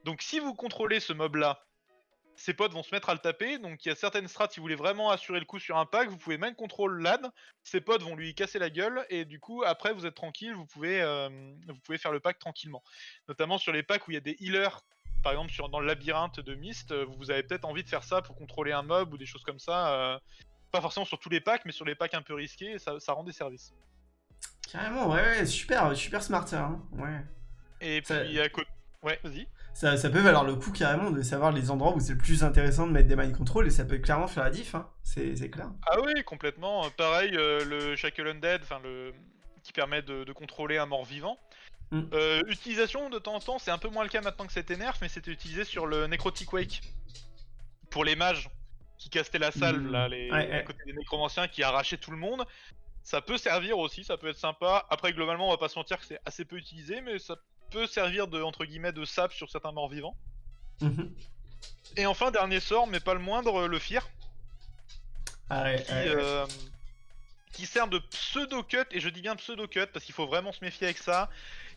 Donc si vous contrôlez ce mob là ses potes vont se mettre à le taper. Donc il y a certaines strats, si vous voulez vraiment assurer le coup sur un pack, vous pouvez même contrôler l'ad. Ses potes vont lui casser la gueule et du coup après vous êtes tranquille, vous pouvez, euh, vous pouvez faire le pack tranquillement. Notamment sur les packs où il y a des healers, par exemple dans le labyrinthe de Myst, euh, vous avez peut-être envie de faire ça pour contrôler un mob ou des choses comme ça. Euh, pas forcément sur tous les packs, mais sur les packs un peu risqués, ça, rend des services. Carrément, ouais, super, super smart ça. Hein. Ouais. Et puis à côté. Ouais, vas-y ça, peut valoir le coup carrément de savoir les endroits où c'est le plus intéressant de mettre des mind control et ça peut clairement faire la diff, hein. c'est clair. Ah oui, complètement. Euh, pareil, euh, le Shackle Undead, enfin le qui permet de, contrôler un mort vivant. Mm. Euh, utilisation de temps en temps, c'est un peu moins le cas maintenant que c'était nerf, mais c'était utilisé sur le Necrotic Wake pour les mages qui castaient la salle, mm. là, les, à côté des nécromanciens qui arrachaient tout le monde. Ça peut servir aussi, ça peut être sympa. Après, globalement, on va pas se mentir que c'est assez peu utilisé, mais ça peut servir de entre guillemets de sap sur certains morts vivants. Mhm. Et enfin dernier sort, mais pas le moindre, le Fear. Ah euh, qui, sert de pseudo cut et je dis bien pseudo cut parce qu'il faut vraiment se méfier avec ça.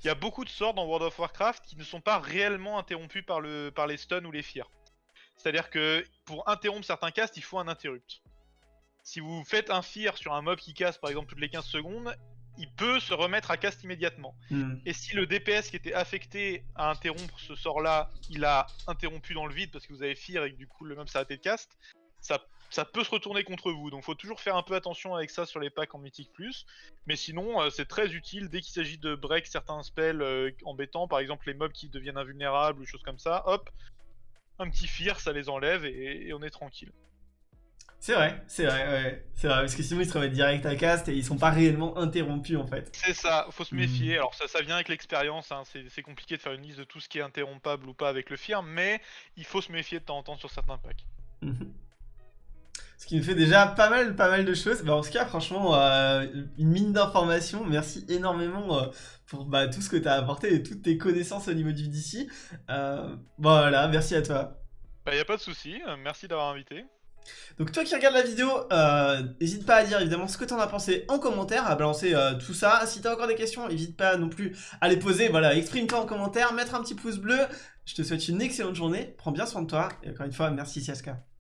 Il y a beaucoup de sorts dans World of Warcraft qui ne sont pas réellement interrompus par, le, par les stuns ou les fears. C'est-à-dire que pour interrompre certains castes, il faut un interrupt. Si vous faites un fear sur un mob qui casse par exemple toutes les 15 secondes, il peut se remettre à cast immédiatement. Hmm. Et si le DPS qui était affecté à interrompre ce sort-là, il a interrompu dans le vide parce que vous avez Fear et que du coup le même s'est arrêté de cast, ça, ça peut se retourner contre vous. Donc faut toujours faire un peu attention avec ça sur les packs en Mythic Plus. Mais sinon, euh, c'est très utile dès qu'il s'agit de break certains spells euh, embêtants, par exemple les mobs qui deviennent invulnérables ou choses comme ça, hop, un petit Fear, ça les enlève et on est tranquille. C'est vrai, c'est vrai, ouais. C'est vrai, parce que sinon ils se remettent direct à cast et ils sont pas réellement interrompus en fait. C'est ça, faut se méfier. Hmm. Alors ça, ça vient avec l'expérience, hein. c'est compliqué de faire une liste de tout ce qui est interrompable ou pas avec le firme, mais il faut se méfier de temps en temps sur certains packs. Mhm. Ce qui me fait déjà pas mal, pas mal de choses. Bah, en tout cas, franchement, euh, une mine d'informations. Merci énormément euh, pour bah, tout ce que tu as apporté et toutes tes connaissances au niveau du DC. Euh, voilà, merci à toi. Bah, y a pas de souci. Merci d'avoir invité. Donc toi qui regardes la vidéo, euh, n'hésite pas à dire évidemment ce que t'en as pensé en commentaire, à balancer euh, tout ça. Si t'as encore des questions, n'hésite pas non plus à les poser. Voilà, exprime-toi en commentaire, mettre un petit pouce bleu. Je te souhaite une excellente journée, prends bien soin de toi. Et encore une fois, merci Siaska.